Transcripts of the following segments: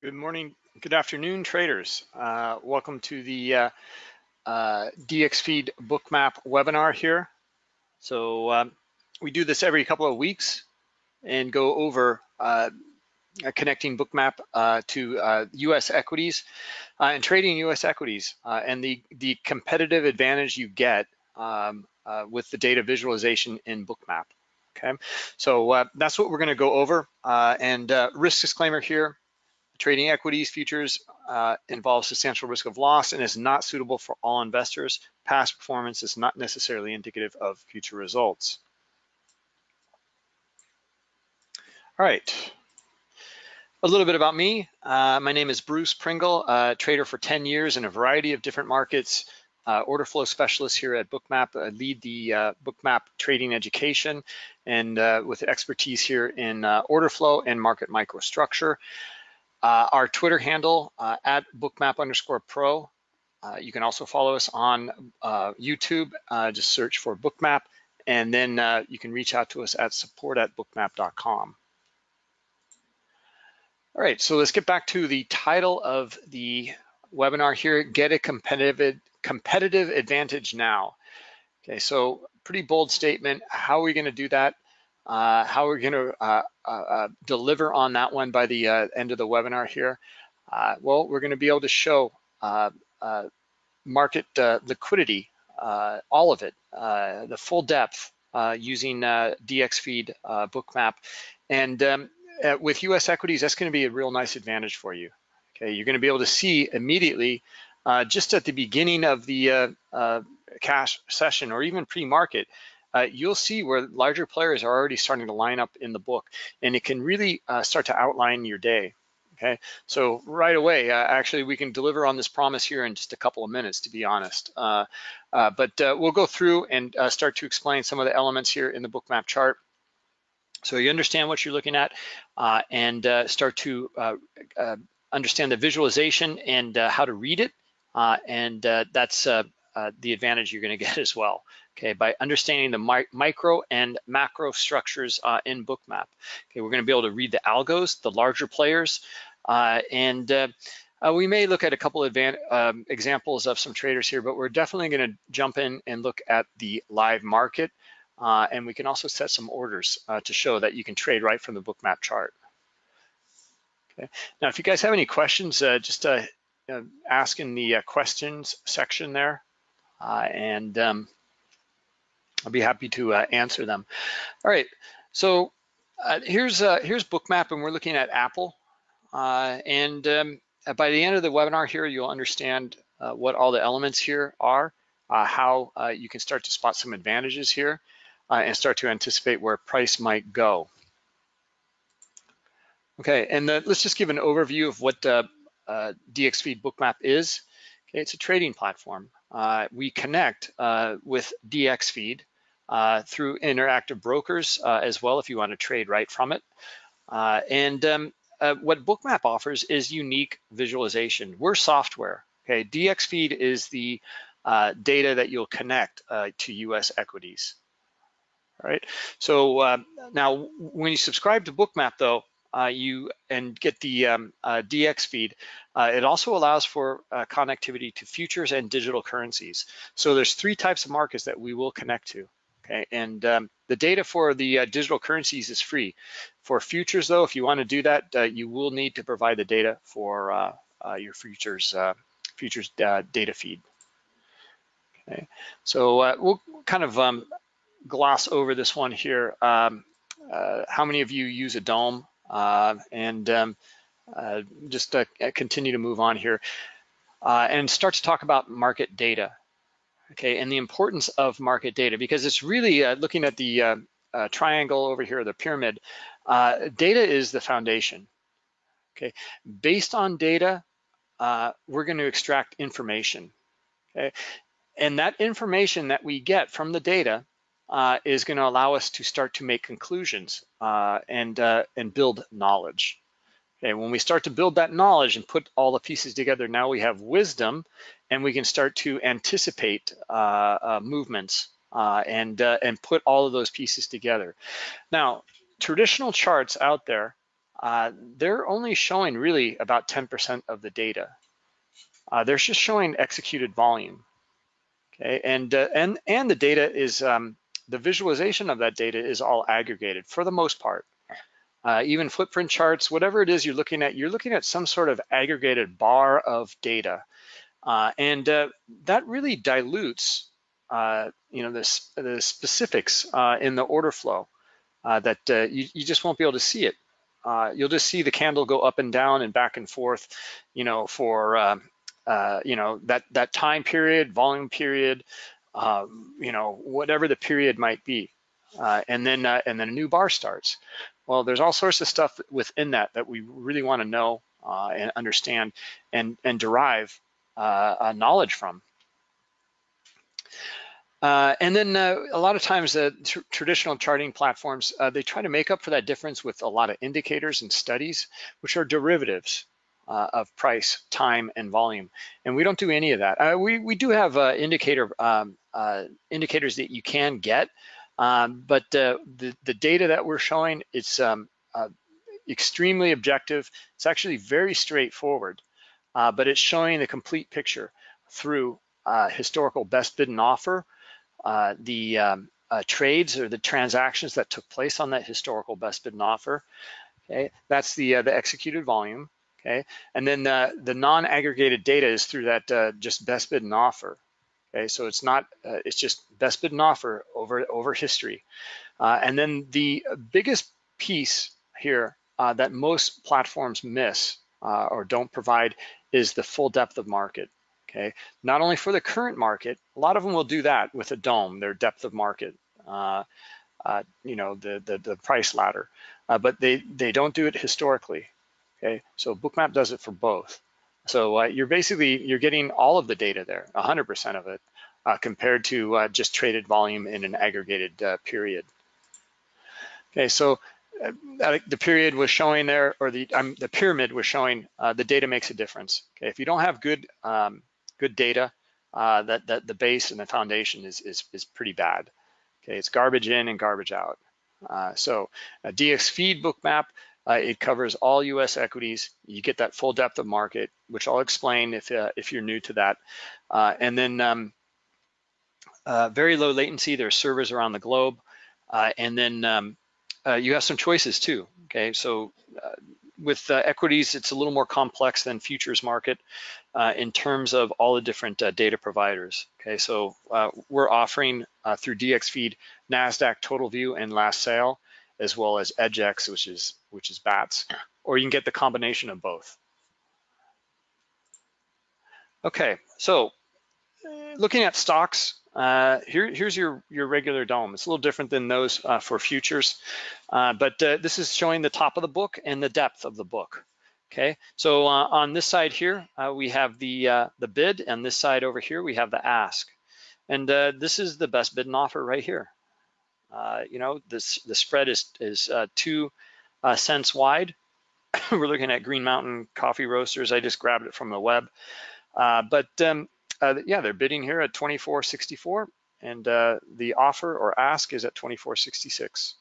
Good morning, good afternoon, traders. Uh, welcome to the uh, uh, DXFeed Bookmap webinar here. So um, we do this every couple of weeks and go over uh, connecting Bookmap uh, to US uh, equities and trading US equities and the, the competitive advantage you get um, with the data visualization in Bookmap. Okay, so that's what we're gonna go over. and risk disclaimer here, Trading equities futures uh, involves substantial risk of loss and is not suitable for all investors. Past performance is not necessarily indicative of future results. All right, a little bit about me. Uh, my name is Bruce Pringle, a trader for 10 years in a variety of different markets, uh, order flow specialist here at Bookmap, I lead the uh, Bookmap trading education and uh, with expertise here in uh, order flow and market microstructure. Uh, our Twitter handle uh, at bookmap underscore pro. Uh, you can also follow us on uh, YouTube. Uh, just search for bookmap, and then uh, you can reach out to us at support at bookmap.com. All right, so let's get back to the title of the webinar here, Get a Competitive, competitive Advantage Now. Okay, so pretty bold statement. How are we gonna do that? Uh, how we're going to uh, uh, uh, deliver on that one by the uh, end of the webinar here. Uh, well, we're going to be able to show market liquidity, all of it, the full depth using DXFeed bookmap. And um, with US equities, that's going to be a real nice advantage for you. Okay, you're going to be able to see immediately just at the beginning of the cash session or even pre-market, uh, you'll see where larger players are already starting to line up in the book and it can really uh, start to outline your day. Okay, so right away, uh, actually, we can deliver on this promise here in just a couple of minutes, to be honest. Uh, uh, but uh, we'll go through and start to explain some of the elements here in the Bookmap chart. So you understand what you're looking at and start to understand the visualization and how to read it. and that's the advantage you're gonna get as well okay, by understanding the mi micro and macro structures uh, in Bookmap. Okay, we're gonna be able to read the algos, the larger players, uh, and uh, uh we may look at a couple of um, examples of some traders here, but we're definitely gonna jump in and look at the live market, uh, and we can also set some orders uh, to show that you can trade right from the Bookmap chart. Okay. Now, if you guys have any questions, just ask in the questions section there. and um, I'll be happy to uh, answer them. All right, so uh, here's uh, here's Bookmap, and we're looking at Apple. Uh, and um, by the end of the webinar here, you'll understand uh, what all the elements here are, uh, how you can start to spot some advantages here, and start to anticipate where price might go. Okay, and let's just give an overview of what DXFeed Bookmap is. Okay, it's a trading platform. Uh, we connect uh, with DXFeed uh, through interactive brokers uh, as well if you want to trade right from it. Uh, and um, uh, what Bookmap offers is unique visualization. We're software, okay? DXFeed is the data that you'll connect to US equities, all right? So now when you subscribe to Bookmap though, uh, you and get the um, uh, DXFeed, uh, it also allows for uh, connectivity to futures and digital currencies. So there's three types of markets that we will connect to. Okay, and um, the data for the uh, digital currencies is free. For futures though, if you want to do that, uh, you will need to provide the data for your futures futures data feed. Okay, so we'll kind of um, gloss over this one here. Um, how many of you use a DOM? Uh, and um, uh, just uh, continue to move on here and start to talk about market data, okay, and the importance of market data because it's really looking at the triangle over here, the pyramid. data is the foundation, okay? Based on data, we're going to extract information, okay? And that information that we get from the data uh, is going to allow us to start to make conclusions uh, and uh, and build knowledge. Okay, when we start to build that knowledge and put all the pieces together, now we have wisdom, and we can start to anticipate uh, uh, movements uh, and and put all of those pieces together. Now, traditional charts out there uh, they're only showing really about 10% of the data. Uh, they're just showing executed volume. Okay, and uh, and and the data is um, the visualization of that data is all aggregated for the most part. Uh, even footprint charts, whatever it is you're looking at, you're looking at some sort of aggregated bar of data. Uh, and uh, that really dilutes, uh, you know, this, the specifics uh, in the order flow uh, that you, you just won't be able to see it. you'll just see the candle go up and down and back and forth, you know, for, um, you know, that, that time period, volume period, um, you know, whatever the period might be. and then and then a new bar starts. Well, there's all sorts of stuff within that that we really want to know uh, and understand and, and derive uh, knowledge from. Uh, and then uh, a lot of times the tr traditional charting platforms, uh, they try to make up for that difference with a lot of indicators and studies, which are derivatives uh, of price, time, and volume. And we don't do any of that. we, we do have indicator um, indicators that you can get, um, but uh, the, the data that we're showing, it's um, uh, extremely objective. It's actually very straightforward, uh, but it's showing the complete picture through uh, historical best bid and offer, uh, the um, uh, trades or the transactions that took place on that historical best bid and offer. Okay, that's the the executed volume. Okay, and then the non-aggregated data is through that just best bid and offer. Okay, so it's not, uh, it's just best bid and offer over, over history. Uh, and then the biggest piece here uh, that most platforms miss uh, or don't provide is the full depth of market. Okay, not only for the current market, a lot of them will do that with a DOM, their depth of market, uh, uh, you know, the, the, the price ladder, but they, they don't do it historically. Okay, so Bookmap does it for both. So uh, you're basically, you're getting all of the data there, 100% of it, uh, compared to uh, just traded volume in an aggregated uh, period. Okay, so uh, the period was showing there, or the um, the pyramid was showing uh, the data makes a difference. Okay, if you don't have good um, good data, that that the base and the foundation is is is pretty bad. Okay, it's garbage in and garbage out. so a DXFeed Bookmap uh, it covers all U.S. equities. You get that full depth of market, which I'll explain if uh, if you're new to that. Uh, and then um, uh, very low latency. There's servers around the globe, uh, and then um, uh, you have some choices too. Okay, so with equities, it's a little more complex than futures market in terms of all the different data providers. Okay, so we're offering through DXFeed NASDAQ Total View and Last Sale as well as EDGX, which is which is BATS, or you can get the combination of both. Okay, so looking at stocks, uh, here, here's your, your regular DOM. It's a little different than those uh, for futures, uh, but uh, this is showing the top of the book and the depth of the book. Okay, so uh, on this side here, uh, we have the, the bid, and this side over here, we have the ask. And this is the best bid and offer right here. You know, this the spread is is two uh, cents wide. We're looking at Green Mountain Coffee Roasters. I just grabbed it from the web, uh, but um, uh, yeah, they're bidding here at 24.64, and the offer or ask is at 24.66.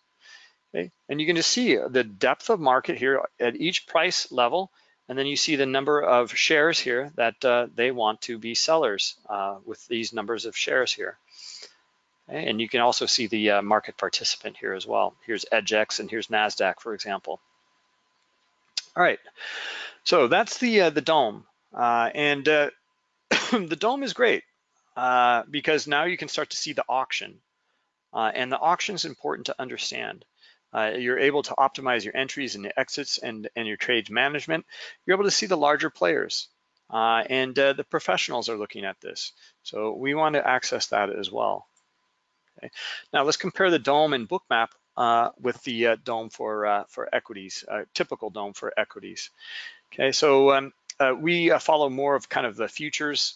Okay, and you can just see the depth of market here at each price level, and then you see the number of shares here that they want to be sellers with these numbers of shares here. And you can also see the uh, market participant here as well. Here's EDGX and here's NASDAQ, for example. All right, so that's the, uh, the DOM. Uh, and uh, the DOM is great uh, because now you can start to see the auction. Uh, and the auction is important to understand. you're able to optimize your entries and exits and, and your trades management. You're able to see the larger players. and the professionals are looking at this. So we want to access that as well. Okay. Now let's compare the DOM and Bookmap uh, with the uh, DOM for uh, for equities, uh, typical DOM for equities. Okay, so um, uh, we uh, follow more of kind of the futures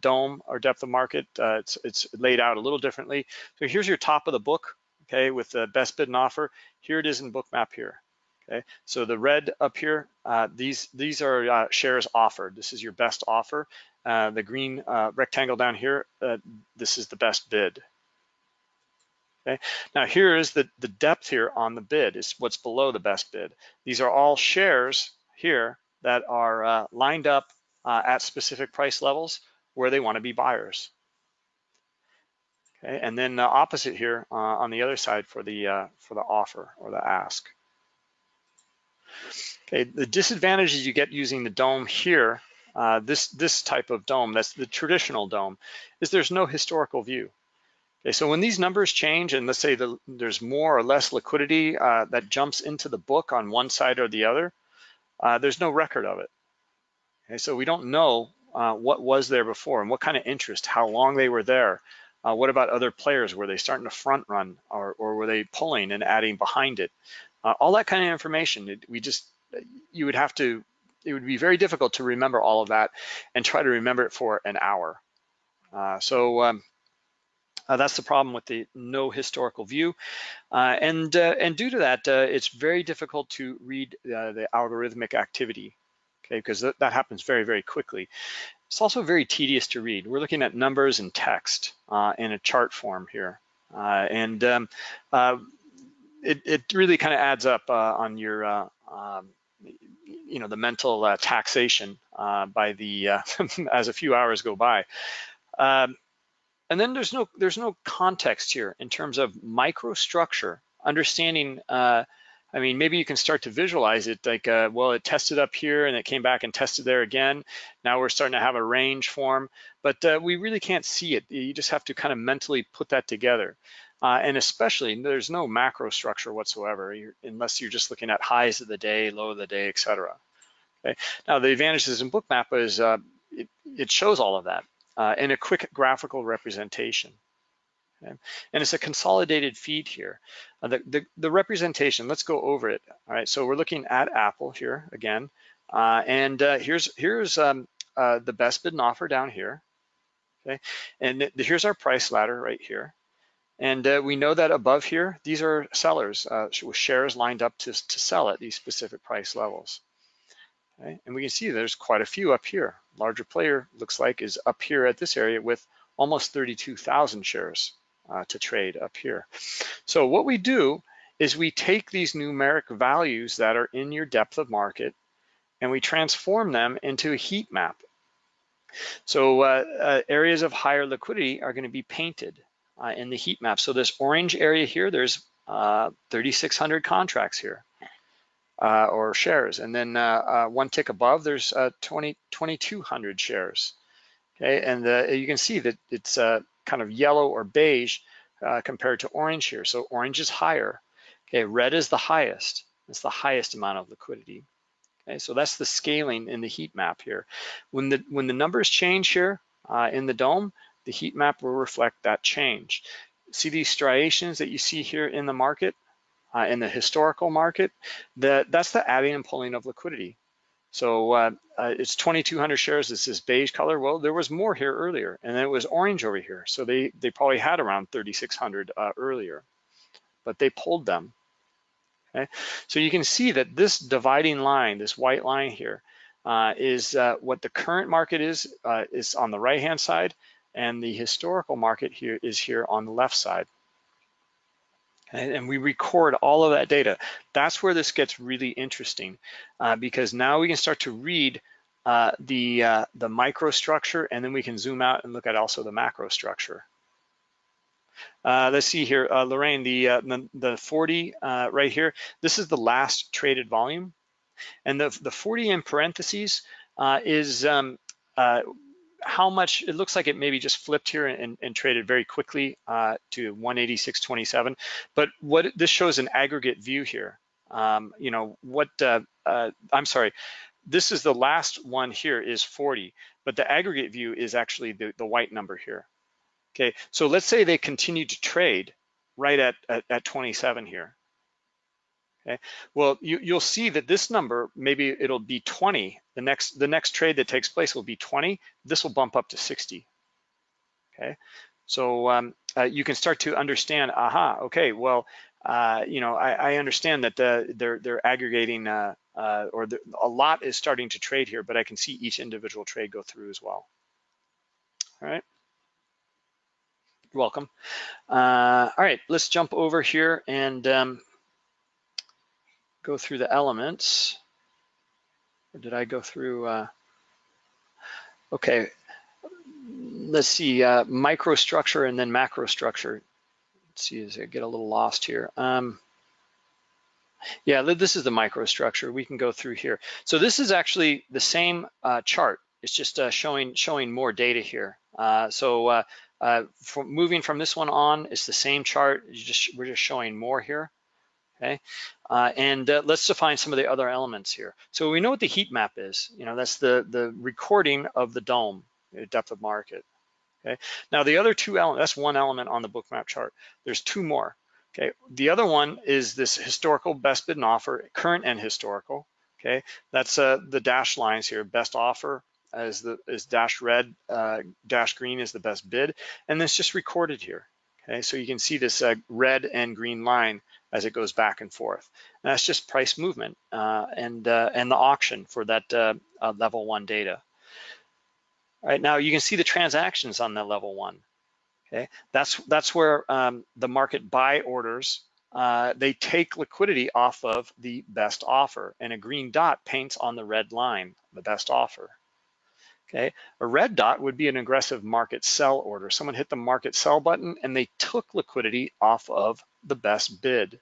DOM or depth of market. it's it's laid out a little differently. So here's your top of the book. Okay, with the best bid and offer. Here it is in Bookmap here. Okay, so the red up here, these these are shares offered. This is your best offer. the green rectangle down here, this is the best bid. Okay. Now here is the, the depth here on the bid is what's below the best bid. These are all shares here that are uh, lined up uh, at specific price levels where they want to be buyers. Okay, and then uh, opposite here uh, on the other side for the uh, for the offer or the ask. Okay, the disadvantages you get using the DOM here, uh, this this type of DOM, that's the traditional DOM, is there's no historical view. Okay, so when these numbers change and let's say the, there's more or less liquidity uh, that jumps into the book on one side or the other, uh, there's no record of it. Okay, so we don't know uh, what was there before and what kind of interest, how long they were there. Uh, what about other players? Were they starting to front run or, or were they pulling and adding behind it? Uh, all that kind of information, it, we just, you would have to, it would be very difficult to remember all of that and try to remember it for an hour. Uh, so um, uh, that's the problem with the no historical view. Uh, and, uh, and due to that, uh, it's very difficult to read uh, the algorithmic activity, okay, because th that happens very, very quickly. It's also very tedious to read. We're looking at numbers and text uh, in a chart form here. and um, it, it, really kind of adds up on your, um, you know, the mental taxation by the, as a few hours go by. Um, and then there's no there's no context here in terms of microstructure, understanding. Uh, I mean, maybe you can start to visualize it like, uh, well, it tested up here and it came back and tested there again. Now we're starting to have a range form, but uh, we really can't see it. You just have to kind of mentally put that together. Uh, and especially, there's no macro structure whatsoever, you're, unless you're just looking at highs of the day, low of the day, et cetera. Okay. Now, the advantages in Bookmap is uh, it, it shows all of that uh, in a quick graphical representation. Okay? And it's a consolidated feed here. Uh, the, the, the, representation, let's go over it. All right, so we're looking at Apple here again. Uh, and uh, here's, here's um, uh, the best bid and offer down here. Okay, and here's our price ladder right here. And uh, we know that above here, these are sellers uh, with shares lined up to, to sell at these specific price levels. Okay? And we can see there's quite a few up here. Larger player looks like is up here at this area with almost 32,000 shares uh, to trade up here. So what we do is we take these numeric values that are in your depth of market and we transform them into a heat map. So uh, uh, areas of higher liquidity are gonna be painted uh, in the heat map. So this orange area here, there's uh, 3,600 contracts here uh, or shares. And then uh, uh one tick above, there's uh, 20, 2,200 shares. Okay, and uh, you can see that it's kind of yellow or beige compared to orange here. So orange is higher. Okay, red is the highest. It's the highest amount of liquidity. Okay, so that's the scaling in the heat map here. When the when the numbers change here uh, in the DOM, the heat map will reflect that change. See these striations that you see here in the market? Uh, in the historical market, that, that's the adding and pulling of liquidity. So uh, uh, it's 2,200 shares, this is beige color. Well, there was more here earlier and then it was orange over here. So they, they probably had around 3,600 uh, earlier, but they pulled them. Okay, so you can see that this dividing line, this white line here, uh, is uh, what the current market is, uh, is on the right-hand side, and the historical market here is here on the left side and we record all of that data. That's where this gets really interesting uh, because now we can start to read uh, the, uh, the microstructure and then we can zoom out and look at also the macro structure. Uh, let's see here, uh, Lorraine, the, uh, the, the 40 right here, this is the last traded volume. And the, the 40 in parentheses is um, how much, it looks like it maybe just flipped here and, and traded very quickly uh, to 186.27. But what this shows an aggregate view here. Um, you know, what, uh, uh, I'm sorry, this is the last one here is 40, but the aggregate view is actually the, the white number here. Okay, so let's say they continue to trade right at, at, at 27 here. Okay, well, you, you'll see that this number, maybe it'll be 20. The next, the next trade that takes place will be 20. This will bump up to 60. Okay, so um, uh, you can start to understand, aha, okay, well, uh, you know, I, I understand that the, they're, they're aggregating uh, uh or the, a lot is starting to trade here, but I can see each individual trade go through as well. All right. welcome. Uh, all right, let's jump over here and um, go through the elements. Or did I go through? Uh, okay, let's see, uh, microstructure and then macrostructure. Let's see as I get a little lost here. Um, yeah, this is the microstructure. We can go through here. So this is actually the same uh, chart. It's just uh, showing showing more data here. Uh, so uh, uh, moving from this one on, it's the same chart. Just, we're just showing more here. Okay, uh, and let's define some of the other elements here. So we know what the heat map is. You know, that's the the recording of the DOM, depth of market. Okay, now the other two elements, that's one element on the bookmap chart. There's two more. Okay, the other one is this historical best bid and offer, current and historical. Okay, that's uh, the dash lines here, best offer as the is dash red, uh, dash green is the best bid, and it's just recorded here. Okay, so you can see this uh, red and green line as it goes back and forth. And that's just price movement uh, and uh, and the auction for that uh, uh, level one data. All right, now you can see the transactions on that level one. Okay, that's that's where um, the market buy orders uh, they take liquidity off of the best offer, and a green dot paints on the red line, the best offer. Okay, a red dot would be an aggressive market sell order. Someone hit the market sell button and they took liquidity off of the best bid.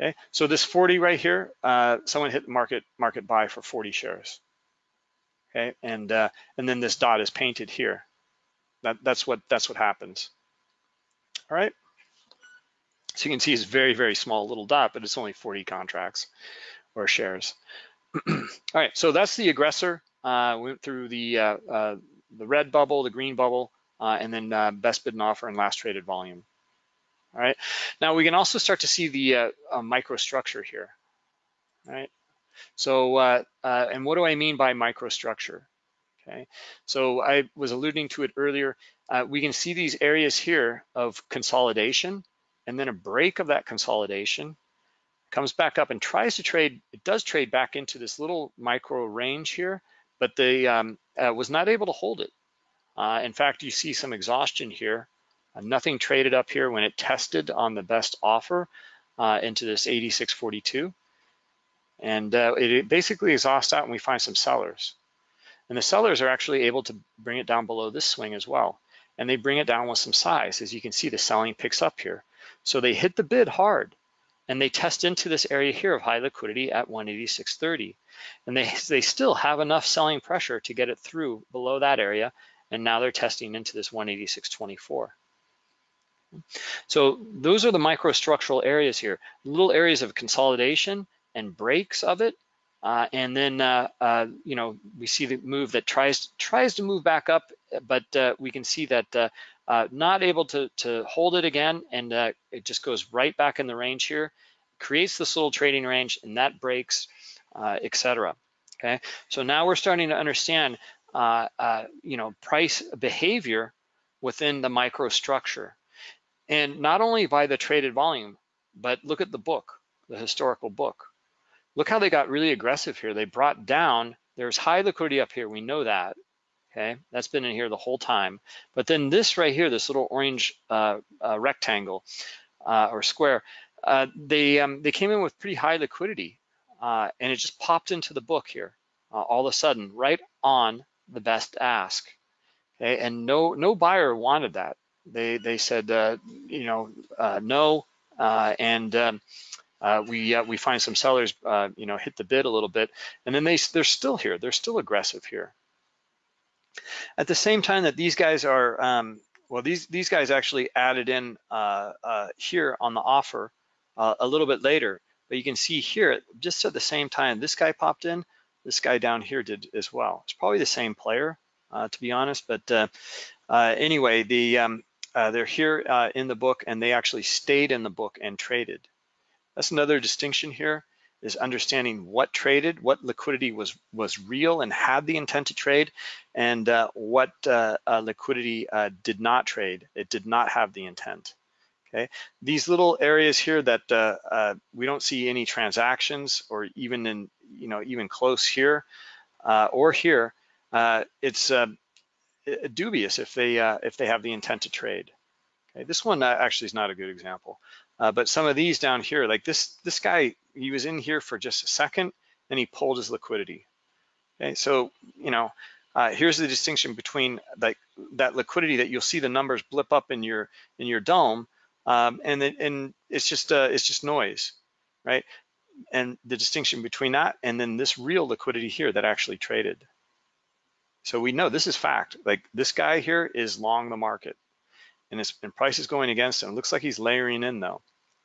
Okay, so this 40 right here, uh, someone hit market market buy for 40 shares. Okay, and uh, and then this dot is painted here. That, that's what that's what happens. All right. So you can see it's very, very small little dot, but it's only 40 contracts or shares. All right, so that's the aggressor. Uh, went through the uh, uh, the red bubble, the green bubble, uh, and then uh, best bid and offer and last traded volume. All right, now we can also start to see the uh, microstructure here. All right, so and what do I mean by microstructure? okay? So I was alluding to it earlier. We can see these areas here of consolidation and then a break of that consolidation comes back up and tries to trade, it does trade back into this little micro range here, but they um, uh, was not able to hold it. Uh, in fact, you see some exhaustion here. Uh, nothing traded up here when it tested on the best offer uh, into this 86.42. And uh, it basically exhausts out and we find some sellers. And the sellers are actually able to bring it down below this swing as well. And they bring it down with some size. As you can see, the selling picks up here. So they hit the bid hard and they test into this area here of high liquidity at 186.30. And they, they still have enough selling pressure to get it through below that area. And now they're testing into this 186.24. So those are the microstructural areas here, little areas of consolidation and breaks of it uh, and then, uh, uh, you know, we see the move that tries tries to move back up, but uh, we can see that uh, uh, not able to, to hold it again, and it just goes right back in the range here, creates this little trading range, and that breaks, etc. Okay, so now we're starting to understand, you know, price behavior within the microstructure, and not only by the traded volume, but look at the book, the historical book. Look how they got really aggressive here. They brought down, there's high liquidity up here, we know that, okay? That's been in here the whole time. But then this right here, this little orange uh, uh, rectangle uh, or square, uh, they, um, they came in with pretty high liquidity uh, and it just popped into the book here uh, all of a sudden, right on the best ask, okay? And no, no buyer wanted that. They, they said, you know, no, and um, uh, we uh, we find some sellers, uh, you know, hit the bid a little bit, and then they they're still here. They're still aggressive here. At the same time that these guys are, um, well, these these guys actually added in uh, uh, here on the offer uh, a little bit later, but you can see here just at the same time this guy popped in, this guy down here did as well. It's probably the same player, to be honest, but anyway, the um, they're here in the book and they actually stayed in the book and traded. That's another distinction here is understanding what traded, what liquidity was was real and had the intent to trade, and uh, what uh, uh, liquidity uh, did not trade. It did not have the intent. Okay, these little areas here that uh, uh, we don't see any transactions or even in you know even close here or here, it's dubious if they if they have the intent to trade. Okay, this one uh, actually is not a good example, uh, but some of these down here, like this this guy, he was in here for just a second, and he pulled his liquidity. Okay, so you know, uh, here's the distinction between like that liquidity that you'll see the numbers blip up in your in your DOM, um, and then and it's just uh, it's just noise, right? And the distinction between that and then this real liquidity here that actually traded. So we know this is fact. Like this guy here is long the market, and his and price is going against him. It looks like he's layering in though.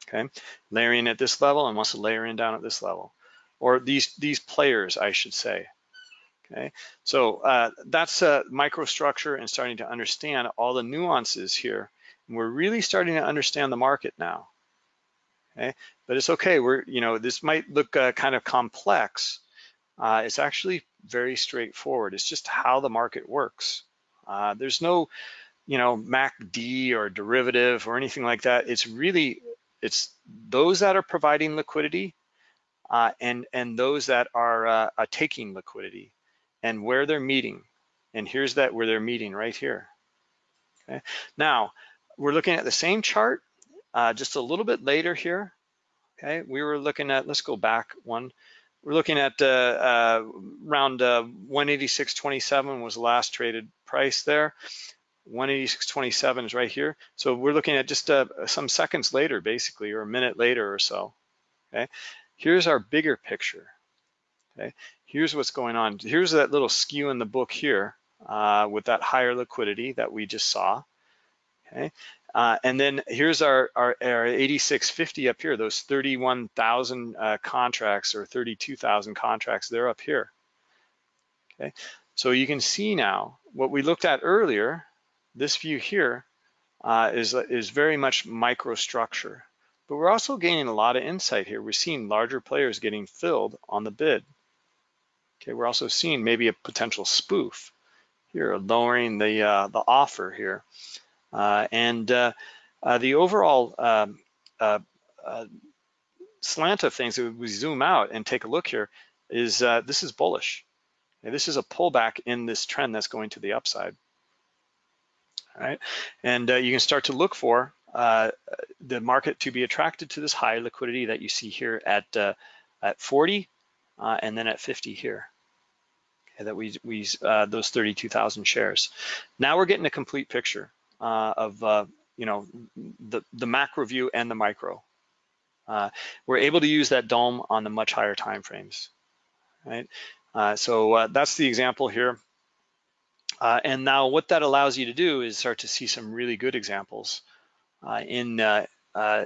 Okay, layering at this level and wants to layer in down at this level, or these these players, I should say. Okay, so uh, that's a microstructure and starting to understand all the nuances here. And we're really starting to understand the market now. Okay, but it's okay. We're, you know, this might look uh, kind of complex. Uh, it's actually very straightforward. It's just how the market works. Uh, there's no, you know, MACD or derivative or anything like that. It's really, it's those that are providing liquidity uh, and, and those that are uh, taking liquidity and where they're meeting. And here's that where they're meeting right here. Okay. Now, we're looking at the same chart uh, just a little bit later here. Okay, we were looking at, let's go back one. We're looking at uh, uh, around uh, 186.27 was the last traded price there. 186.27 is right here. So we're looking at just uh, some seconds later, basically, or a minute later or so. Okay, here's our bigger picture. Okay, here's what's going on. Here's that little skew in the book here uh, with that higher liquidity that we just saw. Okay, uh, and then here's our, our, our 8650 up here, those 31,000 uh, contracts or 32,000 contracts, they're up here. Okay, so you can see now what we looked at earlier, this view here uh, is is very much microstructure, but we're also gaining a lot of insight here. We're seeing larger players getting filled on the bid. Okay, we're also seeing maybe a potential spoof here, lowering the uh, the offer here. Uh, and uh, uh, the overall um, slant of things, if we zoom out and take a look here, is this is bullish. This is a pullback in this trend that's going to the upside. Right, and you can start to look for uh, the market to be attracted to this high liquidity that you see here at uh, at 40 uh, and then at 50 here. Okay, that we we those 32,000 shares. Now we're getting a complete picture uh, of uh, you know the the macro view and the micro. Uh, we're able to use that DOM on the much higher time frames, right? Uh, so uh, that's the example here. Uh, and now what that allows you to do is start to see some really good examples in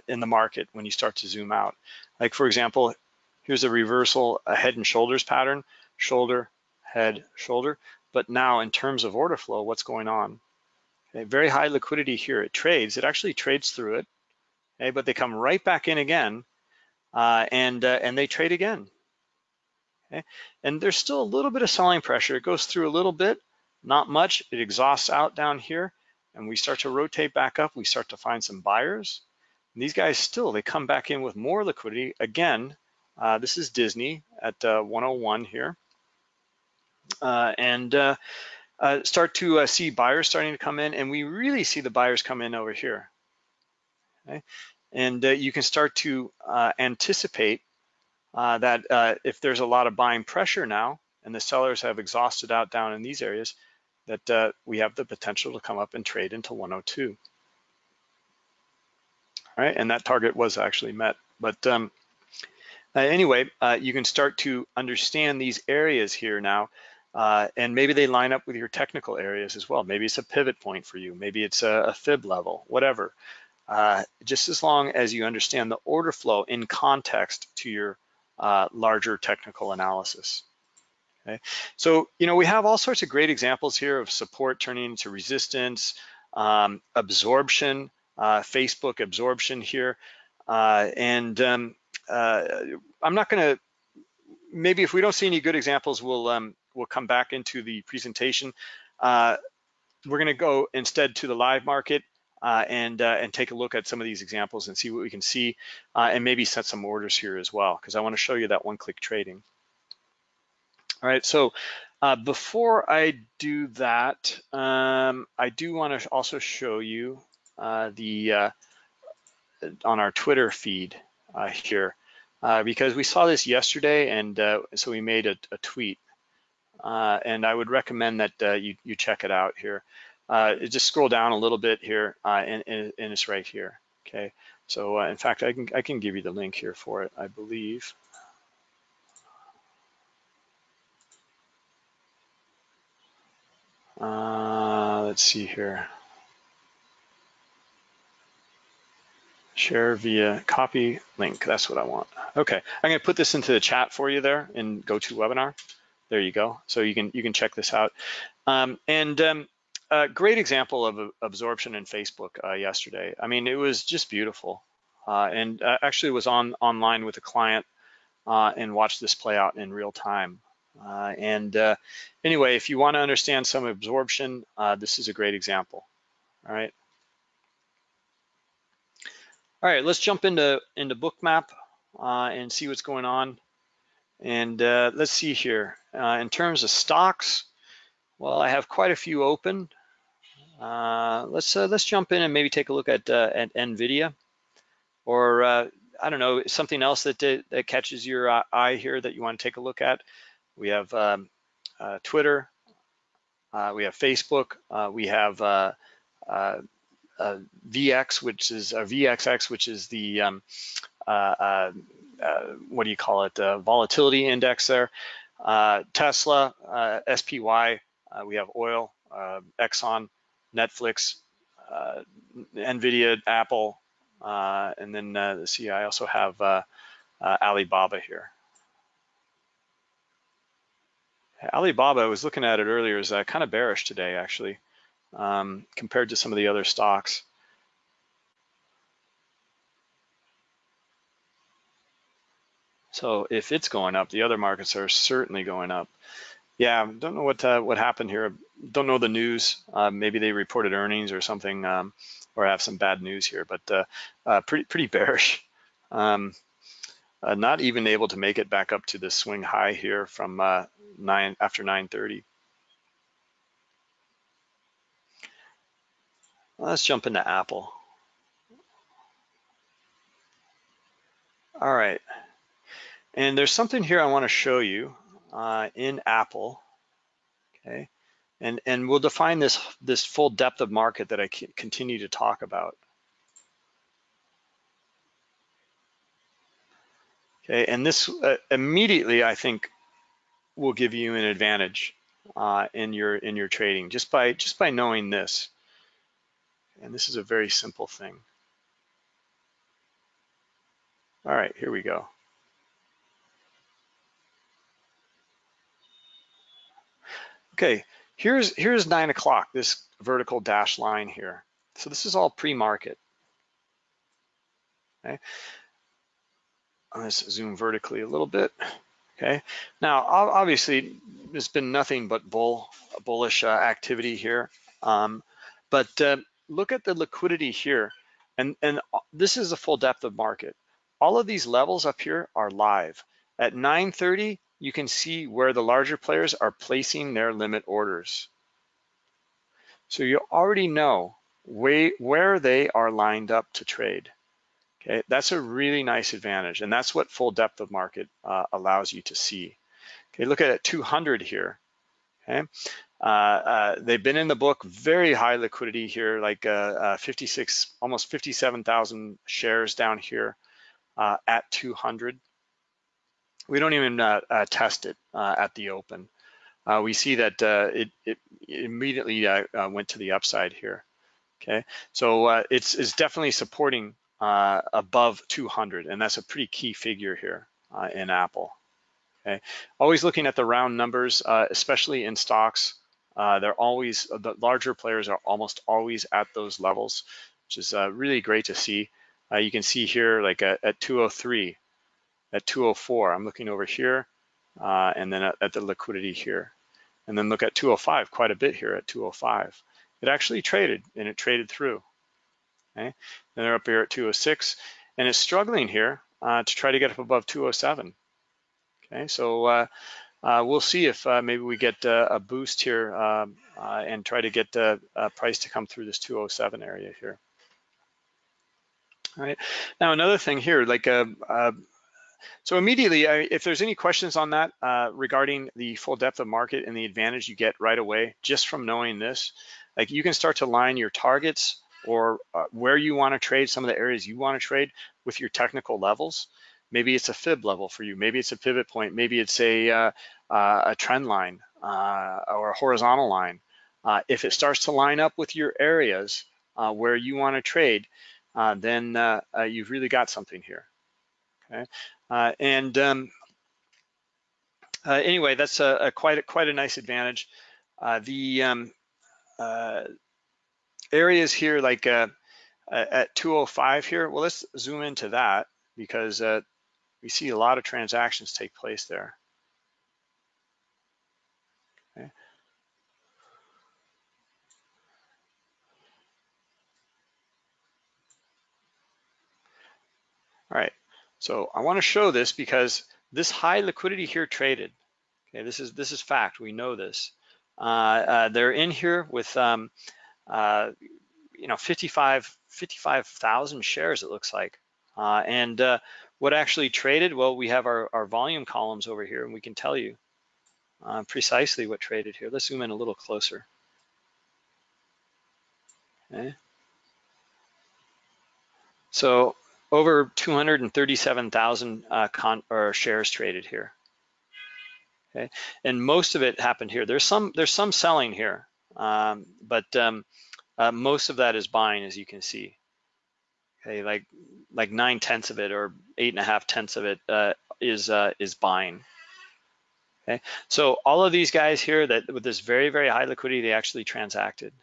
in the market when you start to zoom out. Like for example, here's a reversal, a head and shoulders pattern, shoulder, head, shoulder. But now in terms of order flow, what's going on? Okay, very high liquidity here. It trades. It actually trades through it, okay, but they come right back in again, uh, and uh, and they trade again. Okay, and there's still a little bit of selling pressure. It goes through a little bit, not much. It exhausts out down here, and we start to rotate back up. We start to find some buyers. And these guys still they come back in with more liquidity again. Uh, this is Disney at uh, 101 here, uh, and uh, uh, start to uh, see buyers starting to come in and we really see the buyers come in over here. Okay? And you can start to anticipate that if there's a lot of buying pressure now and the sellers have exhausted out down in these areas, that we have the potential to come up and trade into 102. All right, and that target was actually met. But um, anyway, you can start to understand these areas here now uh, and maybe they line up with your technical areas as well. Maybe it's a pivot point for you. Maybe it's a, a fib level, whatever. Uh, just as long as you understand the order flow in context to your uh, larger technical analysis. Okay, so you know we have all sorts of great examples here of support turning into resistance, um, absorption, uh, Facebook absorption here, uh, and um, uh, I'm not going to. Maybe if we don't see any good examples, we'll um, we'll come back into the presentation. Uh, we're gonna go instead to the live market uh, and, uh, and take a look at some of these examples and see what we can see and maybe set some orders here as well, because I wanna show you that one-click trading. All right, so uh, before I do that, um, I do want to also show you uh, the uh, on our Twitter feed uh, here uh, because we saw this yesterday, and uh, so we made a, a tweet, and I would recommend that you you check it out here. just scroll down a little bit here, and, and, and it's right here. Okay, so in fact, I can I can give you the link here for it, I believe. Uh, let's see here. Share via copy link, that's what I want. Okay, I'm gonna put this into the chat for you there in GoToWebinar. There you go, so you can you can check this out. Um, and um, a great example of absorption in Facebook uh, yesterday. I mean, it was just beautiful. Uh, and uh, actually was on online with a client uh, and watched this play out in real time. Uh, and uh, anyway, if you want to understand some absorption, uh, this is a great example. All right. All right, let's jump into into Bookmap and see what's going on. And let's see here. in terms of stocks, well, I have quite a few open. Uh, let's uh, let's jump in and maybe take a look at uh, at Nvidia, or I don't know something else that that catches your eye here that you want to take a look at. We have um, uh, Twitter, uh, we have Facebook, uh, we have uh, uh, uh, VX, which is VXX, which is the um, what do you call it? The volatility index there. Tesla, SPY. we have oil, Exxon, Netflix, Nvidia, Apple, and then see. I also have Alibaba here. Alibaba, I was looking at it earlier, is uh, kind of bearish today, actually, um, compared to some of the other stocks. So if it's going up, the other markets are certainly going up. Yeah, I don't know what uh, what happened here. Don't know the news. Uh, maybe they reported earnings or something, um, or have some bad news here. But uh, uh pretty pretty bearish. Um, uh, not even able to make it back up to the swing high here from uh, nine after 9:30. Let's jump into Apple. All right, and there's something here I want to show you uh, in Apple. Okay, and and we'll define this this full depth of market that I continue to talk about. And this uh, immediately, I think, will give you an advantage uh, in your in your trading just by just by knowing this. And this is a very simple thing. All right, here we go. Okay, here's here's nine o'clock. This vertical dash line here. So this is all pre-market. Okay, Let's zoom vertically a little bit. Okay. Now, obviously, there's been nothing but bull bullish uh, activity here. Um, but uh, look at the liquidity here, and and this is the full depth of market. All of these levels up here are live. At 9:30, you can see where the larger players are placing their limit orders. So you already know way, where they are lined up to trade. Okay, that's a really nice advantage, and that's what full depth of market uh, allows you to see. Okay, look at 200 here. Okay, uh, uh, they've been in the book, very high liquidity here, like uh, uh, 56, almost 57,000 shares down here uh, at 200. We don't even test it at the open. we see that it, it, immediately went to the upside here. Okay, so it's, it's definitely supporting uh, above 200, and that's a pretty key figure here uh, in Apple. Okay, always looking at the round numbers, uh, especially in stocks. Uh, they're always the larger players are almost always at those levels, which is uh, really great to see. Uh, you can see here, like at, at 203, at 204. I'm looking over here, and then at, at the liquidity here, and then look at 205, quite a bit here at 205. It actually traded, and it traded through. Okay, and they're up here at 206, and it's struggling here uh, to try to get up above 207. Okay, so uh, uh, we'll see if uh, maybe we get uh, a boost here um, uh, and try to get a price to come through this 207 area here. All right. Now another thing here, like so immediately, if there's any questions on that regarding the full depth of market and the advantage you get right away just from knowing this, like you can start to line your targets or uh, where you want to trade, some of the areas you want to trade with your technical levels. Maybe it's a fib level for you. Maybe it's a pivot point. Maybe it's a, uh, uh, a trend line or a horizontal line. if it starts to line up with your areas where you want to trade, then you've really got something here. Okay, uh, and um, uh, anyway, that's a, a, quite a, quite a nice advantage. Uh, the um, uh, areas here, like uh, at 205 here, well, let's zoom into that because uh, we see a lot of transactions take place there. All right, so I want to show this because this high liquidity here traded. Okay, this is this is fact. We know this. Uh, uh, they're in here with um, uh, you know 55 55,000 shares. It looks like. Uh, and uh, what actually traded? Well, we have our, our volume columns over here, and we can tell you uh, precisely what traded here. Let's zoom in a little closer. Okay. So over 237,000 uh, shares traded here. Okay, and most of it happened here. There's some there's some selling here, um, but um, uh, most of that is buying, as you can see. Okay, like like nine tenths of it or eight and a half tenths of it uh, is uh, is buying. Okay, so all of these guys here that with this very very high liquidity, they actually transacted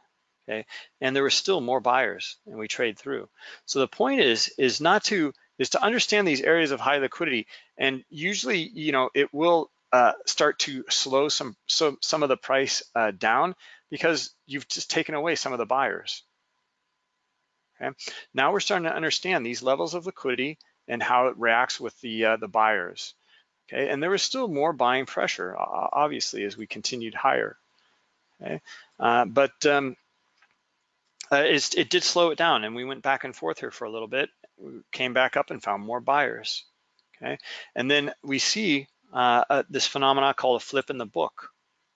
okay? And there were still more buyers and we trade through. So the point is, is not to, is to understand these areas of high liquidity and usually, you know, it will uh, start to slow some, so, some of the price uh, down because you've just taken away some of the buyers. Okay. Now we're starting to understand these levels of liquidity and how it reacts with the uh, the buyers. Okay, and there was still more buying pressure, obviously, as we continued higher. Okay, uh, but um, uh, it did slow it down and we went back and forth here for a little bit, we came back up and found more buyers, okay? And then we see uh, uh, this phenomena called a flip in the book,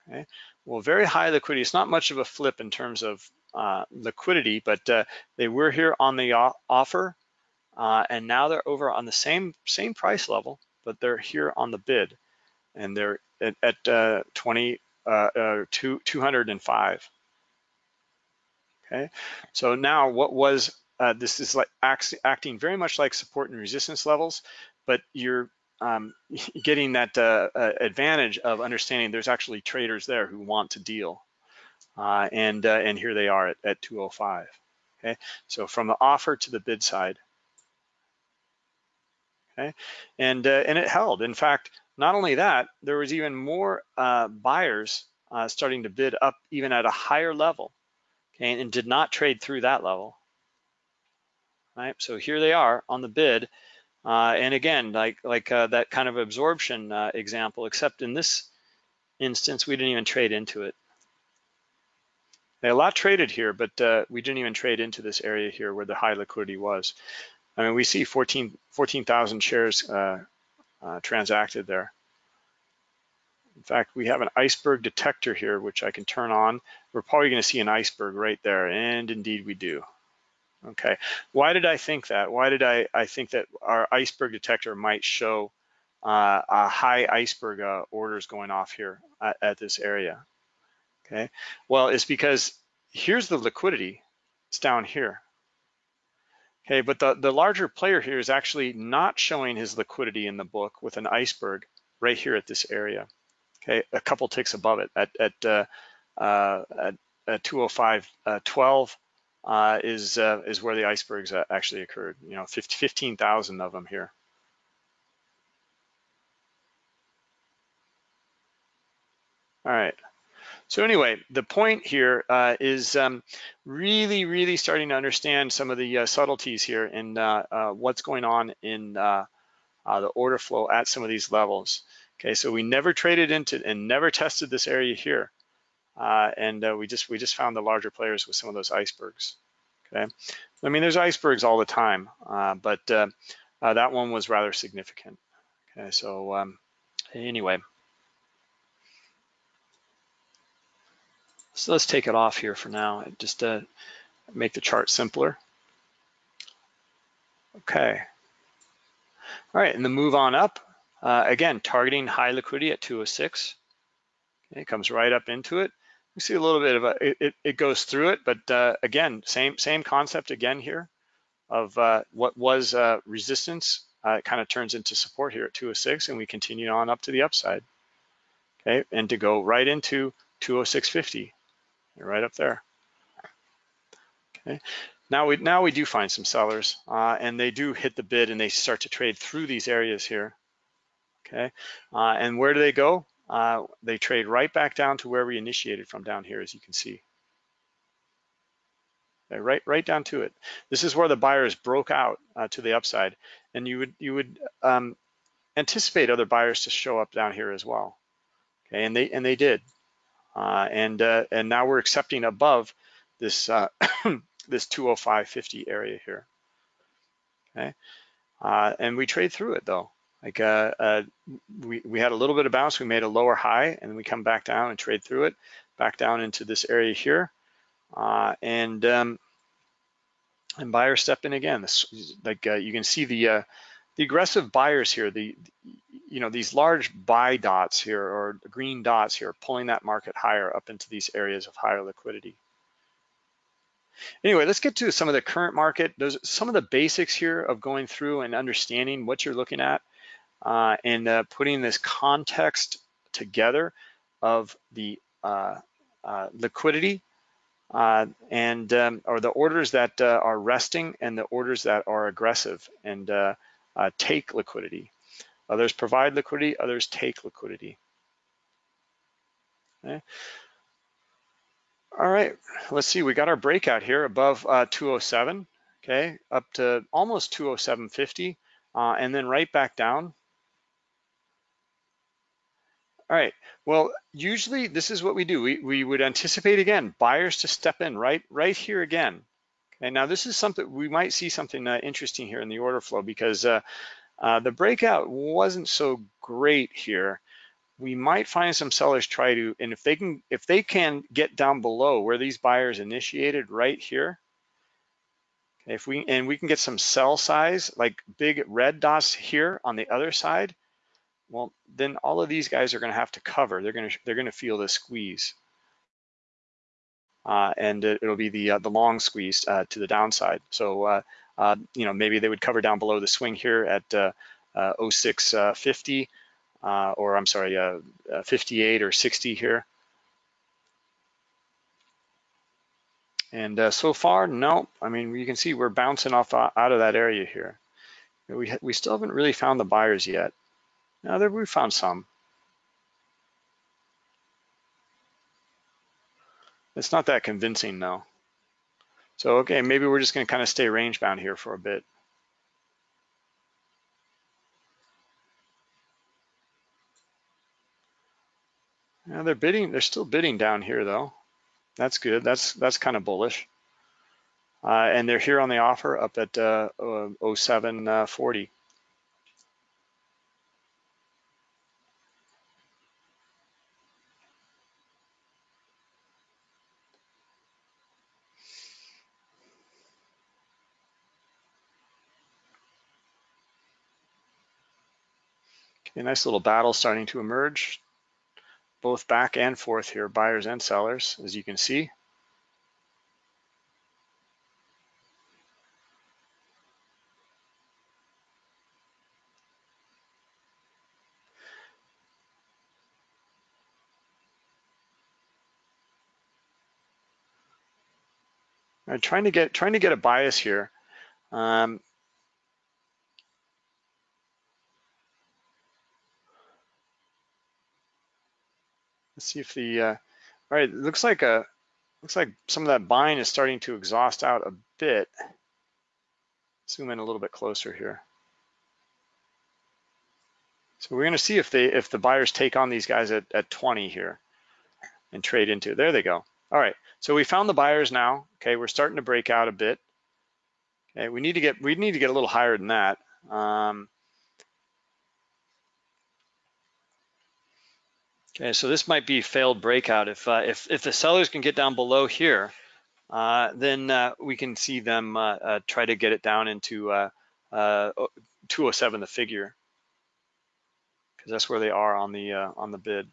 okay? Well, very high liquidity, it's not much of a flip in terms of uh, liquidity, but uh, they were here on the offer uh, and now they're over on the same, same price level, but they're here on the bid and they're at, at 20, 205. Okay, so now what was uh, this is like acting very much like support and resistance levels, but you're um, getting that uh, uh, advantage of understanding there's actually traders there who want to deal, uh, and uh, and here they are at, at 205. Okay, so from the offer to the bid side. Okay, and uh, and it held. In fact, not only that, there was even more buyers starting to bid up even at a higher level okay, and did not trade through that level. Right, so here they are on the bid. Uh, and again, like, like uh, that kind of absorption uh, example, except in this instance, we didn't even trade into it. A lot traded here, but uh, we didn't even trade into this area here where the high liquidity was. I mean, we see 14,000 14, shares uh, uh, transacted there. In fact, we have an iceberg detector here, which I can turn on. We're probably gonna see an iceberg right there, and indeed we do. Okay, why did I think that? Why did I, I think that our iceberg detector might show uh, a high iceberg uh, orders going off here at, at this area? Okay, well, it's because here's the liquidity, it's down here. Okay, but the, the larger player here is actually not showing his liquidity in the book with an iceberg right here at this area. Okay, a couple ticks above it at at, uh, uh, at, at 205 uh, 12 uh, is uh, is where the icebergs actually occurred. You know, 15,000 of them here. All right. So anyway, the point here uh, is um, really, really starting to understand some of the uh, subtleties here and uh, what's going on in the order flow at some of these levels. Okay, so we never traded into and never tested this area here. Uh, and uh, we just we just found the larger players with some of those icebergs. Okay, I mean there's icebergs all the time, uh, but uh, uh, that one was rather significant. Okay, so um, anyway, so let's take it off here for now. Just to make the chart simpler. Okay. All right, and the move on up, uh, again, targeting high liquidity at 206. Okay, it comes right up into it. We see a little bit of a, it, it goes through it, but uh, again, same same concept again here of uh, what was uh, resistance. Uh, it kind of turns into support here at 206 and we continue on up to the upside. Okay, and to go right into 206.50, right up there. Okay, now we now we do find some sellers uh, and they do hit the bid and they start to trade through these areas here. Okay, uh, and where do they go? Uh, they trade right back down to where we initiated from down here, as you can see. Right, right down to it. This is where the buyers broke out uh, to the upside, and you would you would um, anticipate other buyers to show up down here as well. Okay, and they and they did, uh, and uh, and now we're accepting above this uh, this 205.50 area here. Okay, uh, and we trade through it though. Like uh, uh, we, we had a little bit of bounce, we made a lower high and then we come back down and trade through it, back down into this area here. Uh, and um, and buyers step in again. This, like uh, you can see the uh, the aggressive buyers here, the you know these large buy dots here or green dots here, pulling that market higher up into these areas of higher liquidity. Anyway, let's get to some of the current market. Those some of the basics here of going through and understanding what you're looking at uh, and uh, putting this context together of the uh, uh liquidity uh, and um, or the orders that uh, are resting and the orders that are aggressive and take liquidity. Others provide liquidity, others take liquidity. Okay. All right, let's see, we got our breakout here above 207, okay, up to almost 207.50, and then right back down all right, well, usually this is what we do. We, we would anticipate again, buyers to step in right, right here again. And now this is something, we might see something uh, interesting here in the order flow because uh, uh, the breakout wasn't so great here. We might find some sellers try to, and if they can, if they can get down below where these buyers initiated right here, if we, and we can get some sell size, like big red dots here on the other side, well, then all of these guys are going to have to cover. They're going to they're going to feel the squeeze, uh, and it, will be the uh, the long squeeze uh, to the downside. So uh, uh, you know maybe they would cover down below the swing here at uh, 0650, or I'm sorry, 58 or 60 here. And so far, no. I mean, you can see we're bouncing off out of that area here. We we still haven't really found the buyers yet. Now there we found some. It's not that convincing though. So okay, maybe we're just gonna kind of stay range bound here for a bit. Now they're bidding, they're still bidding down here though. That's good, that's that's kind of bullish. Uh, and they're here on the offer up at uh, 0740. A nice little battle starting to emerge, both back and forth here, buyers and sellers, as you can see. I'm trying to get trying to get a bias here. Um, Let's see if the, uh, all right, looks like a, looks like some of that buying is starting to exhaust out a bit. Zoom in a little bit closer here. So we're gonna see if they if the buyers take on these guys at, at 20 here and trade into. There they go. All right, so we found the buyers now. Okay, we're starting to break out a bit. Okay, we need to get we need to get a little higher than that. Um, okay, so this might be failed breakout. If uh, if if the sellers can get down below here, uh, then uh, we can see them uh, uh, try to get it down into uh, 207 the figure because that's where they are on the on the bid.